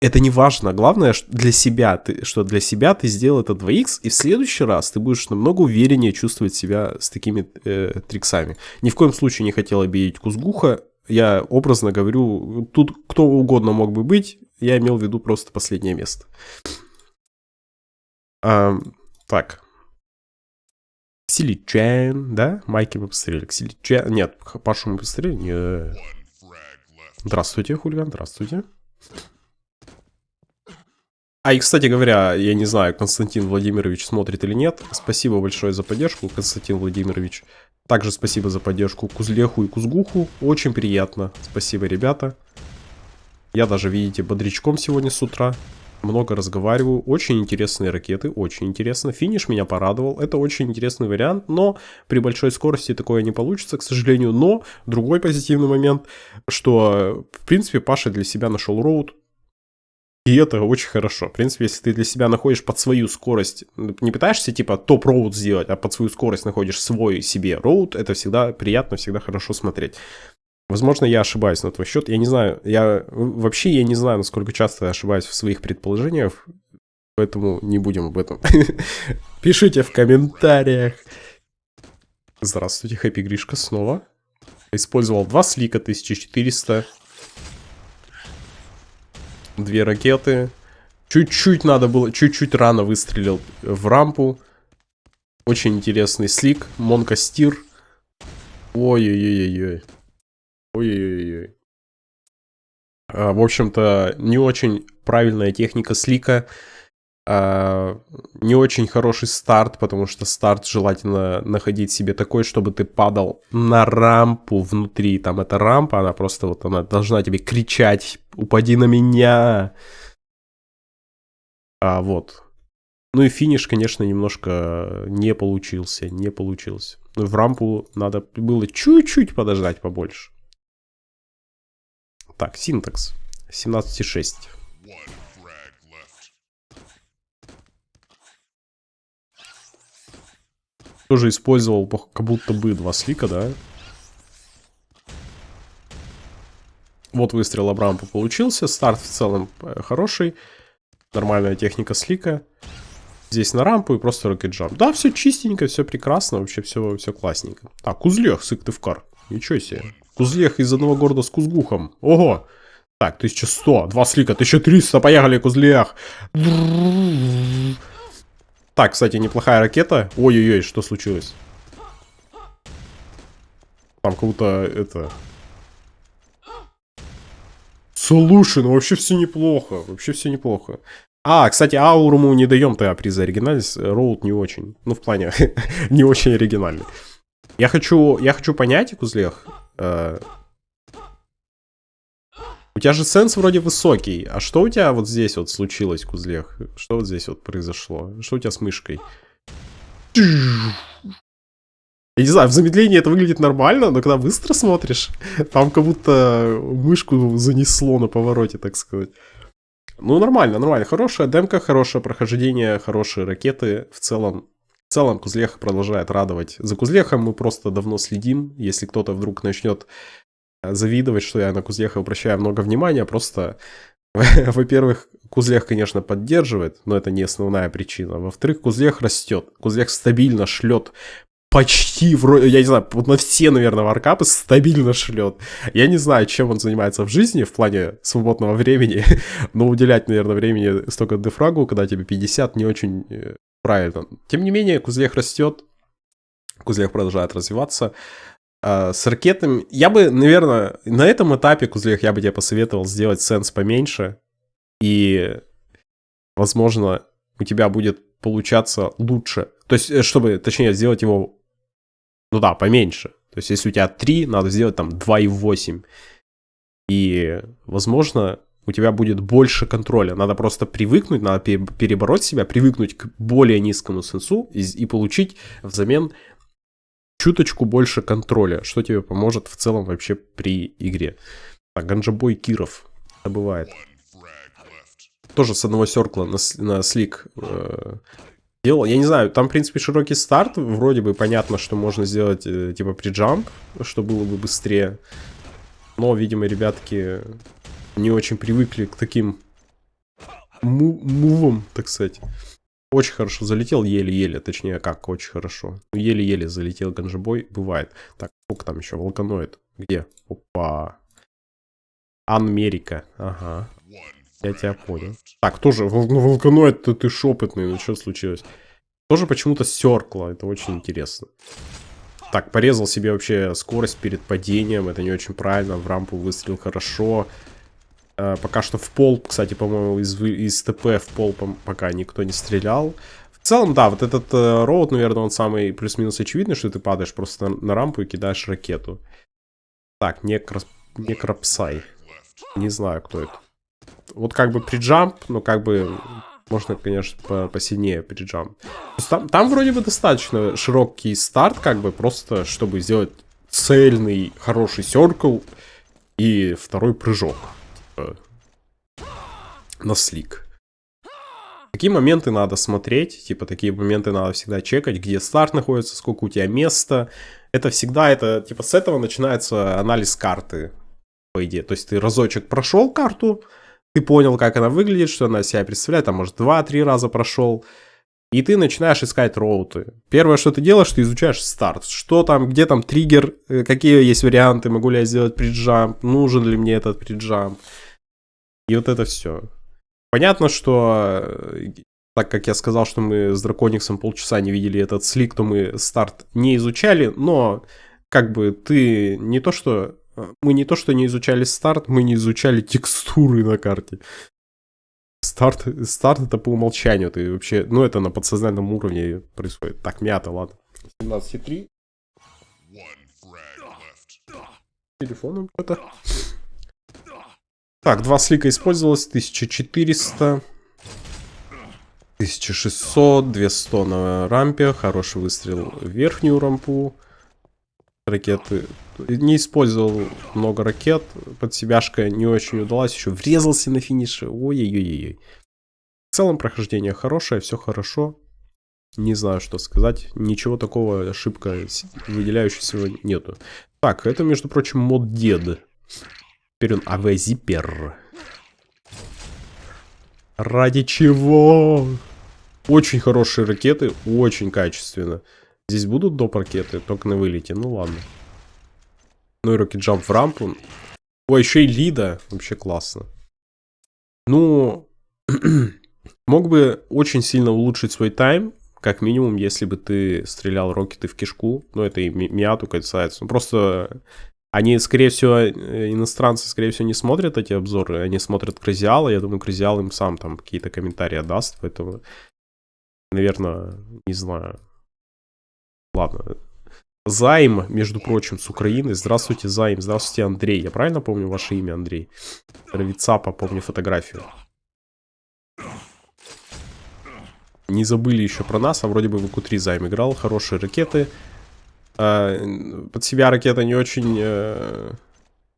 Это не важно. Главное для себя, ты, что для себя ты сделал это 2х, и в следующий раз ты будешь намного увереннее чувствовать себя с такими э, триксами. Ни в коем случае не хотел обидеть Кузгуха, я образно говорю, тут кто угодно мог бы быть, я имел в виду просто последнее место. А, так. Ксиличен, да? Майки мы посмотрели. Ксиличен. Нет, Пашу мы посмотрели. Нет. Здравствуйте, хулиган, здравствуйте. А и, кстати говоря, я не знаю, Константин Владимирович смотрит или нет. Спасибо большое за поддержку, Константин Владимирович. Также спасибо за поддержку Кузлеху и Кузгуху. Очень приятно. Спасибо, ребята. Я даже, видите, бодрячком сегодня с утра. Много разговариваю. Очень интересные ракеты, очень интересно. Финиш меня порадовал. Это очень интересный вариант, но при большой скорости такое не получится, к сожалению. Но другой позитивный момент, что, в принципе, Паша для себя нашел роут. И это очень хорошо. В принципе, если ты для себя находишь под свою скорость, не пытаешься типа топ-роут сделать, а под свою скорость находишь свой себе роут, это всегда приятно, всегда хорошо смотреть. Возможно, я ошибаюсь на твой счет. Я не знаю, я вообще я не знаю, насколько часто я ошибаюсь в своих предположениях, поэтому не будем об этом. [LAUGHS] Пишите в комментариях. Здравствуйте, Хэппи Гришка снова. Использовал два слика 1400. Две ракеты. Чуть-чуть надо было, чуть-чуть рано выстрелил в рампу. Очень интересный слик. Монка Стир. Ой-ой-ой-ой. Ой-ой-ой. А, в общем-то, не очень правильная техника слика. А, не очень хороший старт, потому что старт желательно находить себе такой, чтобы ты падал на рампу внутри. Там эта рампа, она просто вот, она должна тебе кричать, упади на меня. А, вот. Ну и финиш, конечно, немножко не получился, не получился. В рампу надо было чуть-чуть подождать побольше. Так, синтакс. 17,6. Тоже использовал как будто бы два слика, да? Вот выстрел Абрампа получился. Старт в целом э, хороший. Нормальная техника слика. Здесь на рампу и просто рокет джамп. Да, все чистенько, все прекрасно. Вообще все, все классненько. Так, Кузлех, Сыктывкар. Ничего себе. Кузлех из одного города с Кузгухом. Ого! Так, 1100, два слика, 1300, поехали, Кузлех. Так, кстати, неплохая ракета. Ой-ой-ой, что случилось? Там будто это... Слушай, ну вообще все неплохо. Вообще все неплохо. А, кстати, ауру мы не даем тогда приз за оригинальность. Роуд не очень. Ну, в плане, [LAUGHS] не очень оригинальный. Я хочу, я хочу понять, Кузлех. Э, у тебя же сенс вроде высокий. А что у тебя вот здесь вот случилось, Кузлех? Что вот здесь вот произошло? Что у тебя с мышкой? Я не знаю, в замедлении это выглядит нормально, но когда быстро смотришь, [LAUGHS] там как будто мышку занесло на повороте, так сказать. Ну, нормально, нормально. Хорошая демка, хорошее прохождение, хорошие ракеты. В целом, в целом Кузлех продолжает радовать. За Кузлехом мы просто давно следим. Если кто-то вдруг начнет завидовать, что я на Кузлеха обращаю много внимания, просто, [LAUGHS] во-первых, Кузлех, конечно, поддерживает, но это не основная причина. Во-вторых, Кузлех растет. Кузлех стабильно шлет почти вроде, я не знаю, вот на все, наверное, варкапы стабильно шлет. Я не знаю, чем он занимается в жизни в плане свободного времени, [LAUGHS] но уделять, наверное, времени столько дефрагу, когда тебе 50, не очень э, правильно. Тем не менее, Кузлех растет, Кузлех продолжает развиваться. А, с ракетами, я бы, наверное, на этом этапе, Кузлех, я бы тебе посоветовал сделать сенс поменьше, и, возможно, у тебя будет получаться лучше. То есть, э, чтобы, точнее, сделать его ну да, поменьше. То есть, если у тебя 3, надо сделать там 2,8. И, возможно, у тебя будет больше контроля. Надо просто привыкнуть, надо перебороть себя, привыкнуть к более низкому сенсу и, и получить взамен чуточку больше контроля, что тебе поможет в целом вообще при игре. Так, Ганджабой Киров. Это бывает. Тоже с одного серкла на, на слик э, делал. Я не знаю, там, в принципе, широкий старт. Вроде бы понятно, что можно сделать, э, типа, приджамп, что было бы быстрее. Но, видимо, ребятки не очень привыкли к таким му мувам, так сказать. Очень хорошо залетел, еле-еле, точнее, как очень хорошо. Еле-еле залетел ганжебой, бывает. Так, сколько там еще? Волканоид. Где? Опа. Анмерика, ага. Я тебя понял. Так, тоже, ну, Волканоид, ты, шепотный, ну что случилось? Тоже почему-то стеркло, это очень интересно. Так, порезал себе вообще скорость перед падением, это не очень правильно, в рампу выстрелил хорошо. Э, пока что в пол, кстати, по-моему, из, из ТП в пол пока никто не стрелял. В целом, да, вот этот э, роут, наверное, он самый плюс-минус очевидный, что ты падаешь просто на, на рампу и кидаешь ракету. Так, некро... некропсай. Не знаю, кто это вот как бы приджамп, но как бы можно, конечно, по посильнее приджамп. Там, там вроде бы достаточно широкий старт, как бы просто, чтобы сделать цельный, хороший серкл и второй прыжок. Типа, на слик. Такие моменты надо смотреть, типа такие моменты надо всегда чекать, где старт находится, сколько у тебя места. Это всегда, это типа с этого начинается анализ карты, по идее. То есть ты разочек прошел карту, ты понял, как она выглядит, что она себя представляет, там, может, 2-3 раза прошел, и ты начинаешь искать роуты. Первое, что ты делаешь, ты изучаешь старт. Что там, где там триггер, э, какие есть варианты, могу ли я сделать приджамп, нужен ли мне этот приджамп. И вот это все. Понятно, что э, так как я сказал, что мы с Дракониксом полчаса не видели этот слик, то мы старт не изучали, но как бы ты не то что мы не то что не изучали старт, мы не изучали текстуры на карте. Старт, старт это по умолчанию, ты вообще, ну это на подсознательном уровне происходит. Так, мята, ладно. 17,3. Телефоном это. Так, два слика использовалось, 1400. 1600, 200 на рампе, хороший выстрел в верхнюю рампу ракеты. Не использовал много ракет, под себяшка не очень удалась, еще врезался на финише. Ой-ой-ой-ой. В целом прохождение хорошее, все хорошо. Не знаю, что сказать. Ничего такого ошибка выделяющегося нету. Так, это, между прочим, мод дед. Теперь он АВ-зипер. Ради чего? Очень хорошие ракеты, очень качественно. Здесь будут доп. ракеты, только на вылете. Ну ладно. Ну и рокет джамп в рампу. Ой, еще и лида. Вообще классно. Ну, [CLEARS THROAT] мог бы очень сильно улучшить свой тайм. Как минимум, если бы ты стрелял рокеты в кишку. Ну, это и Миату касается. Ну, просто Они, скорее всего, э, иностранцы, скорее всего, не смотрят эти обзоры, они смотрят Кразиала, я думаю, Кразиал им сам там какие-то комментарии даст, поэтому, наверное, не знаю. Ладно. Займ, между прочим, с Украины. Здравствуйте, Займ. Здравствуйте, Андрей. Я правильно помню ваше имя, Андрей? Равицапа, помню фотографию. Не забыли еще про нас, а вроде бы в 3 Займ играл. Хорошие ракеты. А, под себя ракета не очень э,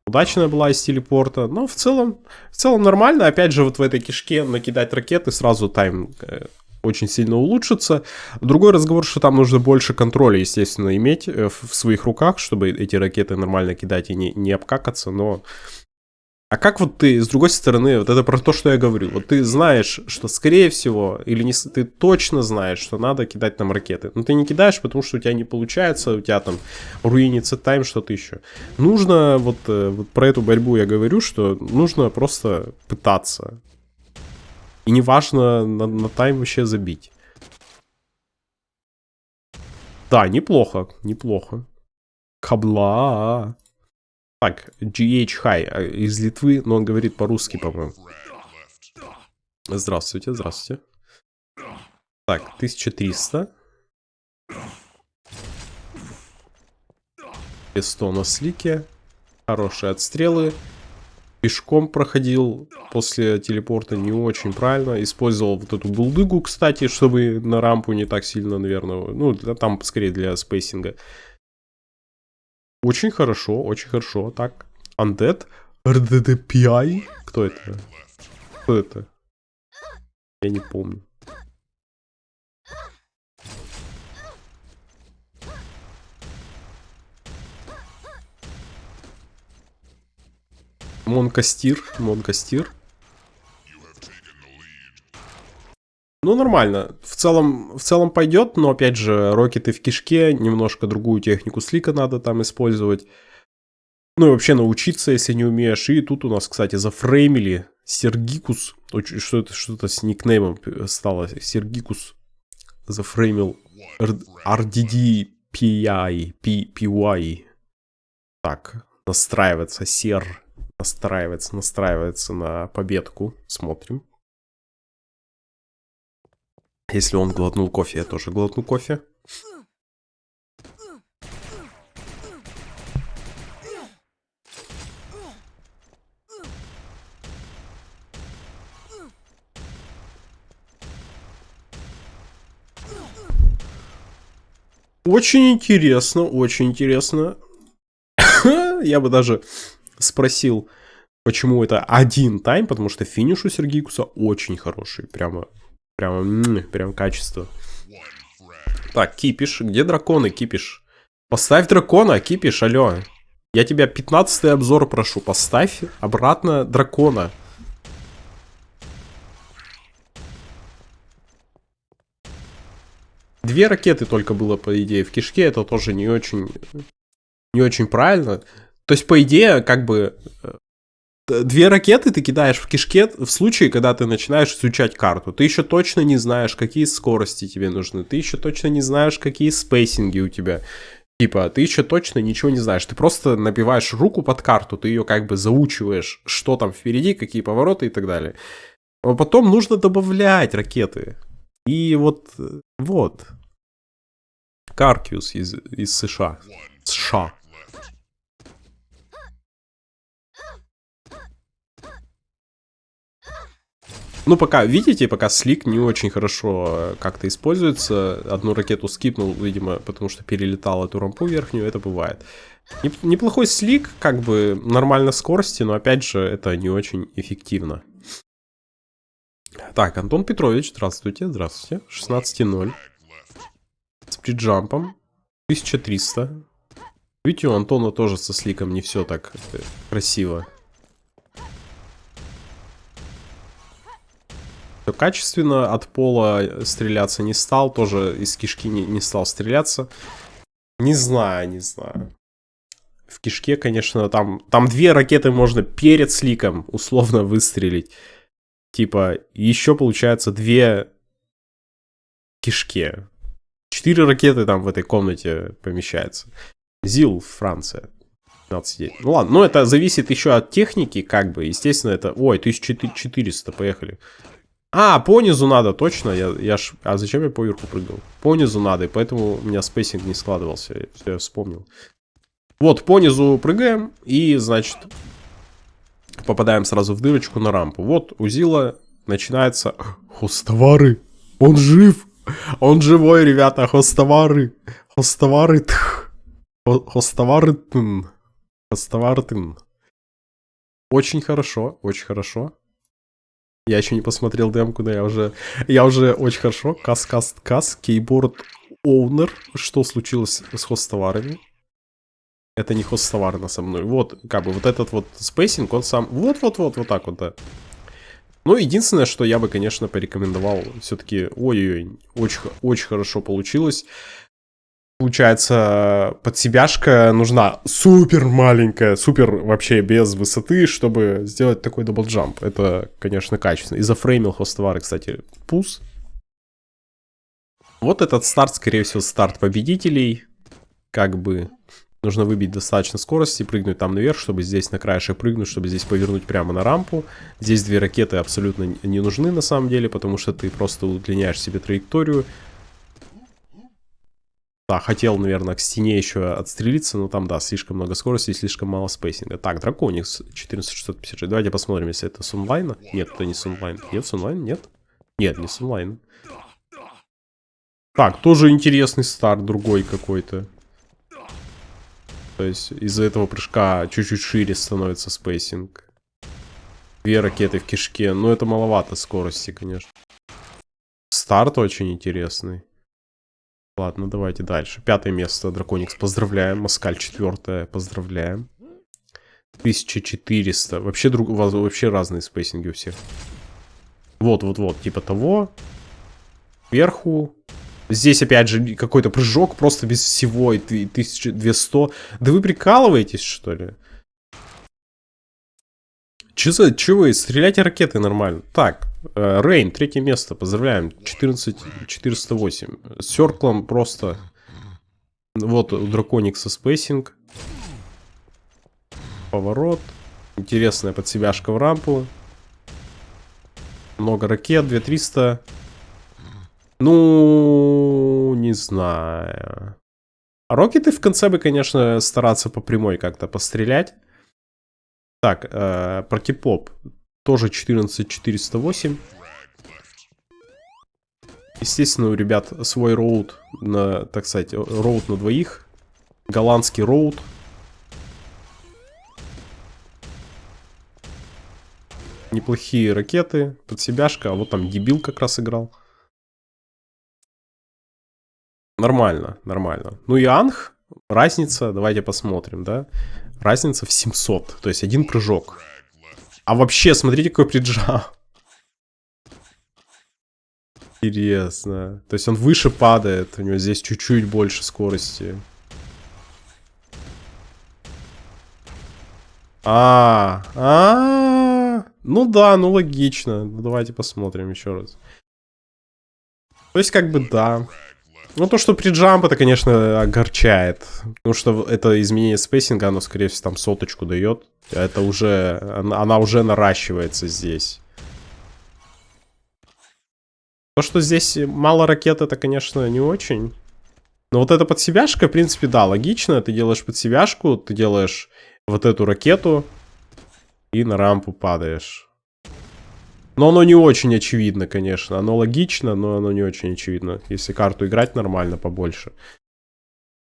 удачная была из телепорта. Но в целом, в целом нормально. Опять же, вот в этой кишке накидать ракеты сразу тайм э, очень сильно улучшится. Другой разговор, что там нужно больше контроля, естественно, иметь э, в своих руках, чтобы эти ракеты нормально кидать и не, не обкакаться, но... А как вот ты, с другой стороны, вот это про то, что я говорю, вот ты знаешь, что скорее всего, или не, ты точно знаешь, что надо кидать там ракеты, но ты не кидаешь, потому что у тебя не получается, у тебя там руинится тайм, что-то еще. Нужно, вот, э, вот про эту борьбу я говорю, что нужно просто пытаться, и неважно на, на тайм вообще забить. Да, неплохо, неплохо. Кабла. Так, GH High а, из Литвы, но он говорит по-русски, по-моему. Здравствуйте, здравствуйте. Так, 1300. 100 на слике. Хорошие отстрелы пешком проходил после телепорта не очень правильно. Использовал вот эту булдыгу, кстати, чтобы на рампу не так сильно, наверное, ну, там скорее для спейсинга. Очень хорошо, очень хорошо. Так, Undead, RDDPI. Кто это? Кто это? Я не помню. Монкастир, Монкастир. Ну, нормально. В целом, в целом пойдет, но, опять же, рокеты в кишке, немножко другую технику слика надо там использовать. Ну и вообще научиться, если не умеешь. И тут у нас, кстати, зафреймили Сергикус. Что это что-то с никнеймом стало? Сергикус зафреймил RDD PI, PY. Так, настраивается сер настраивается, настраивается на победку. Смотрим. Если он глотнул кофе, я тоже глотну кофе. Очень интересно, очень интересно. [COUGHS] я бы даже спросил, почему это один тайм, потому что финиш у Сергикуса очень хороший. Прямо, прямо, прям качество. Так, кипиш. Где драконы, кипиш? Поставь дракона, кипиш, алло. Я тебя 15 обзор прошу, поставь обратно дракона. Две ракеты только было, по идее, в кишке. Это тоже не очень, не очень правильно. То есть, по идее, как бы э, две ракеты ты кидаешь в кишке в случае, когда ты начинаешь изучать карту. Ты еще точно не знаешь, какие скорости тебе нужны. Ты еще точно не знаешь, какие спейсинги у тебя. Типа, ты еще точно ничего не знаешь. Ты просто набиваешь руку под карту, ты ее как бы заучиваешь, что там впереди, какие повороты и так далее. А потом нужно добавлять ракеты. И вот, э, вот. Каркиус из, из США. США. Ну, пока, видите, пока слик не очень хорошо э, как-то используется. Одну ракету скипнул, видимо, потому что перелетал эту рампу верхнюю, это бывает. Неплохой слик, как бы нормально скорости, но опять же, это не очень эффективно. Так, Антон Петрович, здравствуйте, здравствуйте. 16.0. С приджампом. 1300. Видите, у Антона тоже со сликом не все так э, красиво. качественно. От пола стреляться не стал. Тоже из кишки не, не стал стреляться. Не знаю, не знаю. В кишке, конечно, там, там две ракеты можно перед сликом условно выстрелить. Типа, еще получается две кишке. Четыре ракеты там в этой комнате помещается. Зил, Франция. 15 Ну ладно, но это зависит еще от техники, как бы. Естественно, это... Ой, 1400, поехали. А, по низу надо, точно. Я, я ж... А зачем я по верху прыгал? По низу надо, и поэтому у меня spacing не складывался. Все, я вспомнил. Вот, по низу прыгаем, и, значит, попадаем сразу в дырочку на рампу. Вот, у Зила начинается... Хостовары! Он жив! Он живой, ребята, хостовары! Хостовары! Хостовары! Хостовары! Очень хорошо, очень хорошо. Я еще не посмотрел демку, да я уже... Я уже очень хорошо. Кас, кас, кас. Кейборд Owner. Что случилось с хостоварами? Это не хостовары на со мной. Вот, как бы, вот этот вот спейсинг, он сам... Вот-вот-вот, вот так вот, да. Ну, единственное, что я бы, конечно, порекомендовал, все-таки, ой-ой-ой, очень, очень хорошо получилось. Получается, подсебяшка нужна супер маленькая, супер вообще без высоты, чтобы сделать такой даблджамп. Это, конечно, качественно. И зафреймил хостовары, кстати, пус. Вот этот старт, скорее всего, старт победителей. Как бы нужно выбить достаточно скорости, прыгнуть там наверх, чтобы здесь на краешек прыгнуть, чтобы здесь повернуть прямо на рампу. Здесь две ракеты абсолютно не нужны на самом деле, потому что ты просто удлиняешь себе траекторию. Да, хотел, наверное, к стене еще отстрелиться, но там, да, слишком много скорости и слишком мало спейсинга. Так, Драконикс 14656. Давайте посмотрим, если это с онлайна. Нет, это не с онлайн. Нет, с онлайн? Нет? Нет, не с онлайн. Так, тоже интересный старт, другой какой-то. То есть из-за этого прыжка чуть-чуть шире становится spacing. Две ракеты в кишке. Но это маловато скорости, конечно. Старт очень интересный. Ладно, давайте дальше. Пятое место, Драконикс, поздравляем. Маскаль четвертое, поздравляем. 1400. Вообще, друг, вообще разные spacing и у всех. Вот-вот-вот, типа того. Вверху. Здесь, опять же, какой-то прыжок просто без всего. И 1200. Да вы прикалываетесь, что ли? Че за... Че вы? Стреляйте ракеты нормально. Так, э, Рейн, третье место. Поздравляем. 14... 408. С circle ом просто... Вот у Драконикса spacing. Поворот. Интересная подсебяшка в рампу. Много ракет. 2300. Ну, не знаю. Рокеты в конце бы, конечно, стараться по прямой как-то пострелять. Так, э, про кипоп. Тоже 14408. Естественно, у ребят свой роут, на, так сказать, роут на двоих. Голландский роут. Неплохие ракеты, подсебяшка. А вот там дебил как раз играл. Нормально, нормально. Ну и Анх, разница, давайте посмотрим, да. Разница в 700. То есть один прыжок. А вообще, смотрите, какой приджам. Интересно. То есть он выше падает. У него здесь чуть-чуть больше скорости. А, а, -а, -а. ну да, ну логично. Ну, давайте посмотрим еще раз. То есть как бы да. Ну, то, что при джамп, это, конечно, огорчает. Потому что это изменение спейсинга, оно, скорее всего, там соточку дает. Это уже... Она уже наращивается здесь. То, что здесь мало ракет, это, конечно, не очень. Но вот эта подсебяшка, в принципе, да, логично. Ты делаешь подсебяшку, ты делаешь вот эту ракету и на рампу падаешь. Но оно не очень очевидно, конечно. Оно логично, но оно не очень очевидно. Если карту играть нормально, побольше,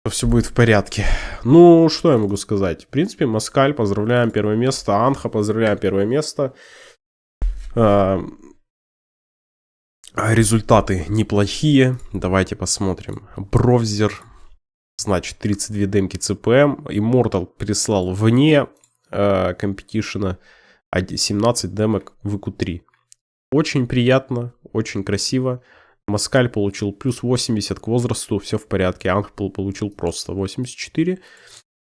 то все будет в порядке. Ну, что я могу сказать? В принципе, Маскаль, поздравляем первое место. Анха, поздравляем первое место. А, результаты неплохие. Давайте посмотрим. Бровзер, значит, 32 демки ЦПМ. Immortal прислал вне э, компетишена 17 демок в ИКУ-3. Очень приятно, очень красиво. Маскаль получил плюс 80 к возрасту, все в порядке. Анхпл получил просто 84.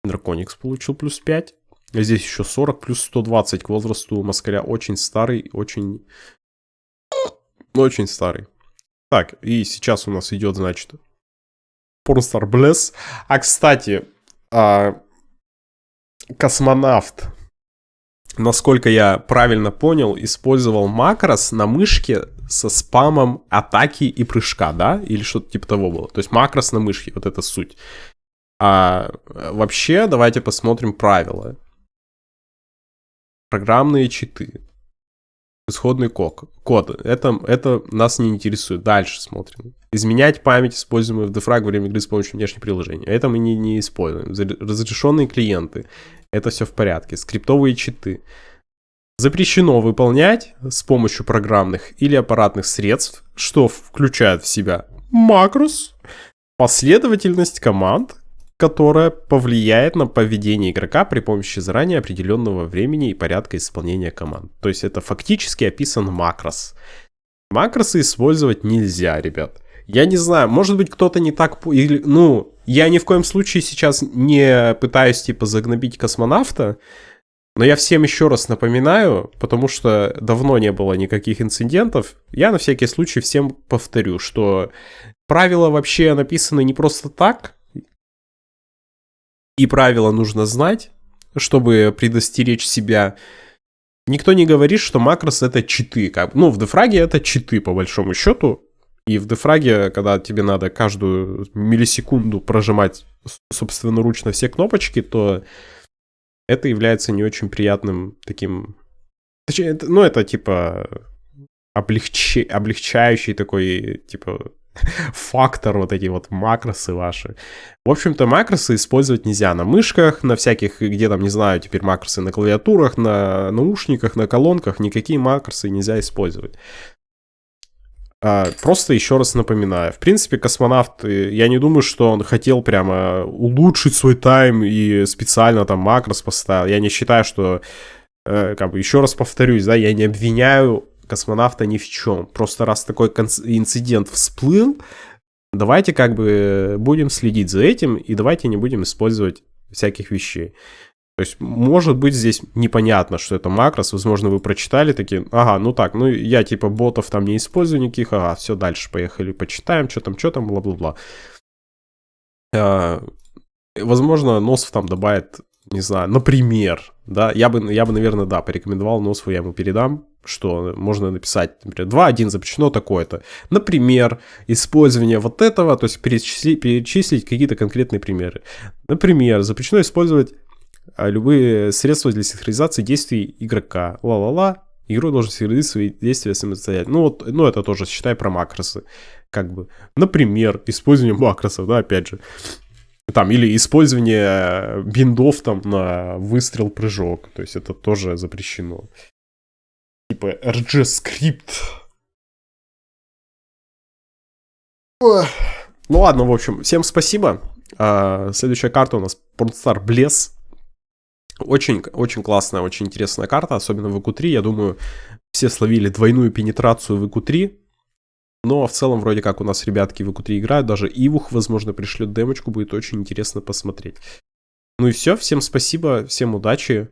Драконикс получил плюс 5. Здесь еще 40 плюс 120 к возрасту Маскаля. Очень старый, очень... Очень старый. Так, и сейчас у нас идет, значит, Pornstar Bless. А, кстати, а, космонавт, насколько я правильно понял, использовал макрос на мышке со спамом атаки и прыжка, да? Или что-то типа того было. То есть макрос на мышке, вот это суть. А вообще, давайте посмотрим правила. Программные читы. Исходный код. код. Это, это нас не интересует. Дальше смотрим. Изменять память, используемую в дефраг во время игры с помощью внешних приложений. Это мы не, не используем. Разрешенные клиенты. Это все в порядке. Скриптовые читы. Запрещено выполнять с помощью программных или аппаратных средств, что включает в себя макрос, последовательность команд, которая повлияет на поведение игрока при помощи заранее определенного времени и порядка исполнения команд. То есть это фактически описан макрос. Макросы использовать нельзя, ребят. Я не знаю, может быть кто-то не так... Или, ну, я ни в коем случае сейчас не пытаюсь, типа, загнобить космонавта, но я всем еще раз напоминаю, потому что давно не было никаких инцидентов, я на всякий случай всем повторю, что правила вообще написаны не просто так, и правила нужно знать, чтобы предостеречь себя. Никто не говорит, что макрос это читы. Как, ну, в дефраге это читы, по большому счету. И в дефраге, когда тебе надо каждую миллисекунду прожимать собственноручно все кнопочки, то это является не очень приятным таким... Точнее, ну, это типа облегче... облегчающий такой, типа, [LAUGHS] фактор, вот эти вот макросы ваши. В общем-то, макросы использовать нельзя на мышках, на всяких, где там, не знаю, теперь макросы на клавиатурах, на наушниках, на колонках, никакие макросы нельзя использовать. А, просто еще раз напоминаю, в принципе, космонавт, э, я не думаю, что он хотел прямо улучшить свой тайм и специально там макрос поставил. Я не считаю, что, э, как бы, еще раз повторюсь, да, я не обвиняю космонавта ни в чем. Просто раз такой инцидент всплыл, давайте как бы будем следить за этим и давайте не будем использовать всяких вещей. То есть, может быть, здесь непонятно, что это макрос. Возможно, вы прочитали такие, ага, ну так, ну я типа ботов там не использую никаких, ага, все, дальше поехали, почитаем, что там, что там, бла-бла-бла. А, возможно, Носов там добавит, не знаю, например, да, я бы, я бы, наверное, да, порекомендовал Носову, я ему передам, что можно написать, например, 2.1 запрещено такое-то. Например, использование вот этого, то есть перечислить, перечислить какие-то конкретные примеры. Например, запрещено использовать любые средства для синхронизации действий игрока. Ла-ла-ла. Игрок должен синхронизировать свои действия самостоятельно. Ну, вот, ну, это тоже считай про макросы. Как бы. Например, использование макросов, да, опять же. Там, или использование биндов там на выстрел-прыжок. То есть это тоже запрещено типа RG скрипт. Ну ладно, в общем, всем спасибо. А, следующая карта у нас Pornstar Bless. Очень, очень классная, очень интересная карта, особенно в EQ3. Я думаю, все словили двойную пенетрацию в EQ3. Но в целом, вроде как у нас ребятки в EQ3 играют. Даже Ивух, возможно, пришлет демочку. Будет очень интересно посмотреть. Ну и все. Всем спасибо, всем удачи.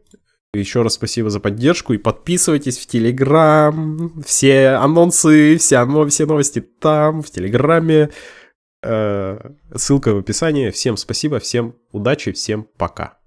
Еще раз спасибо за поддержку и подписывайтесь в Телеграм. Все анонсы, все, все новости там, в Телеграме. Э, ссылка в описании. Всем спасибо, всем удачи, всем пока.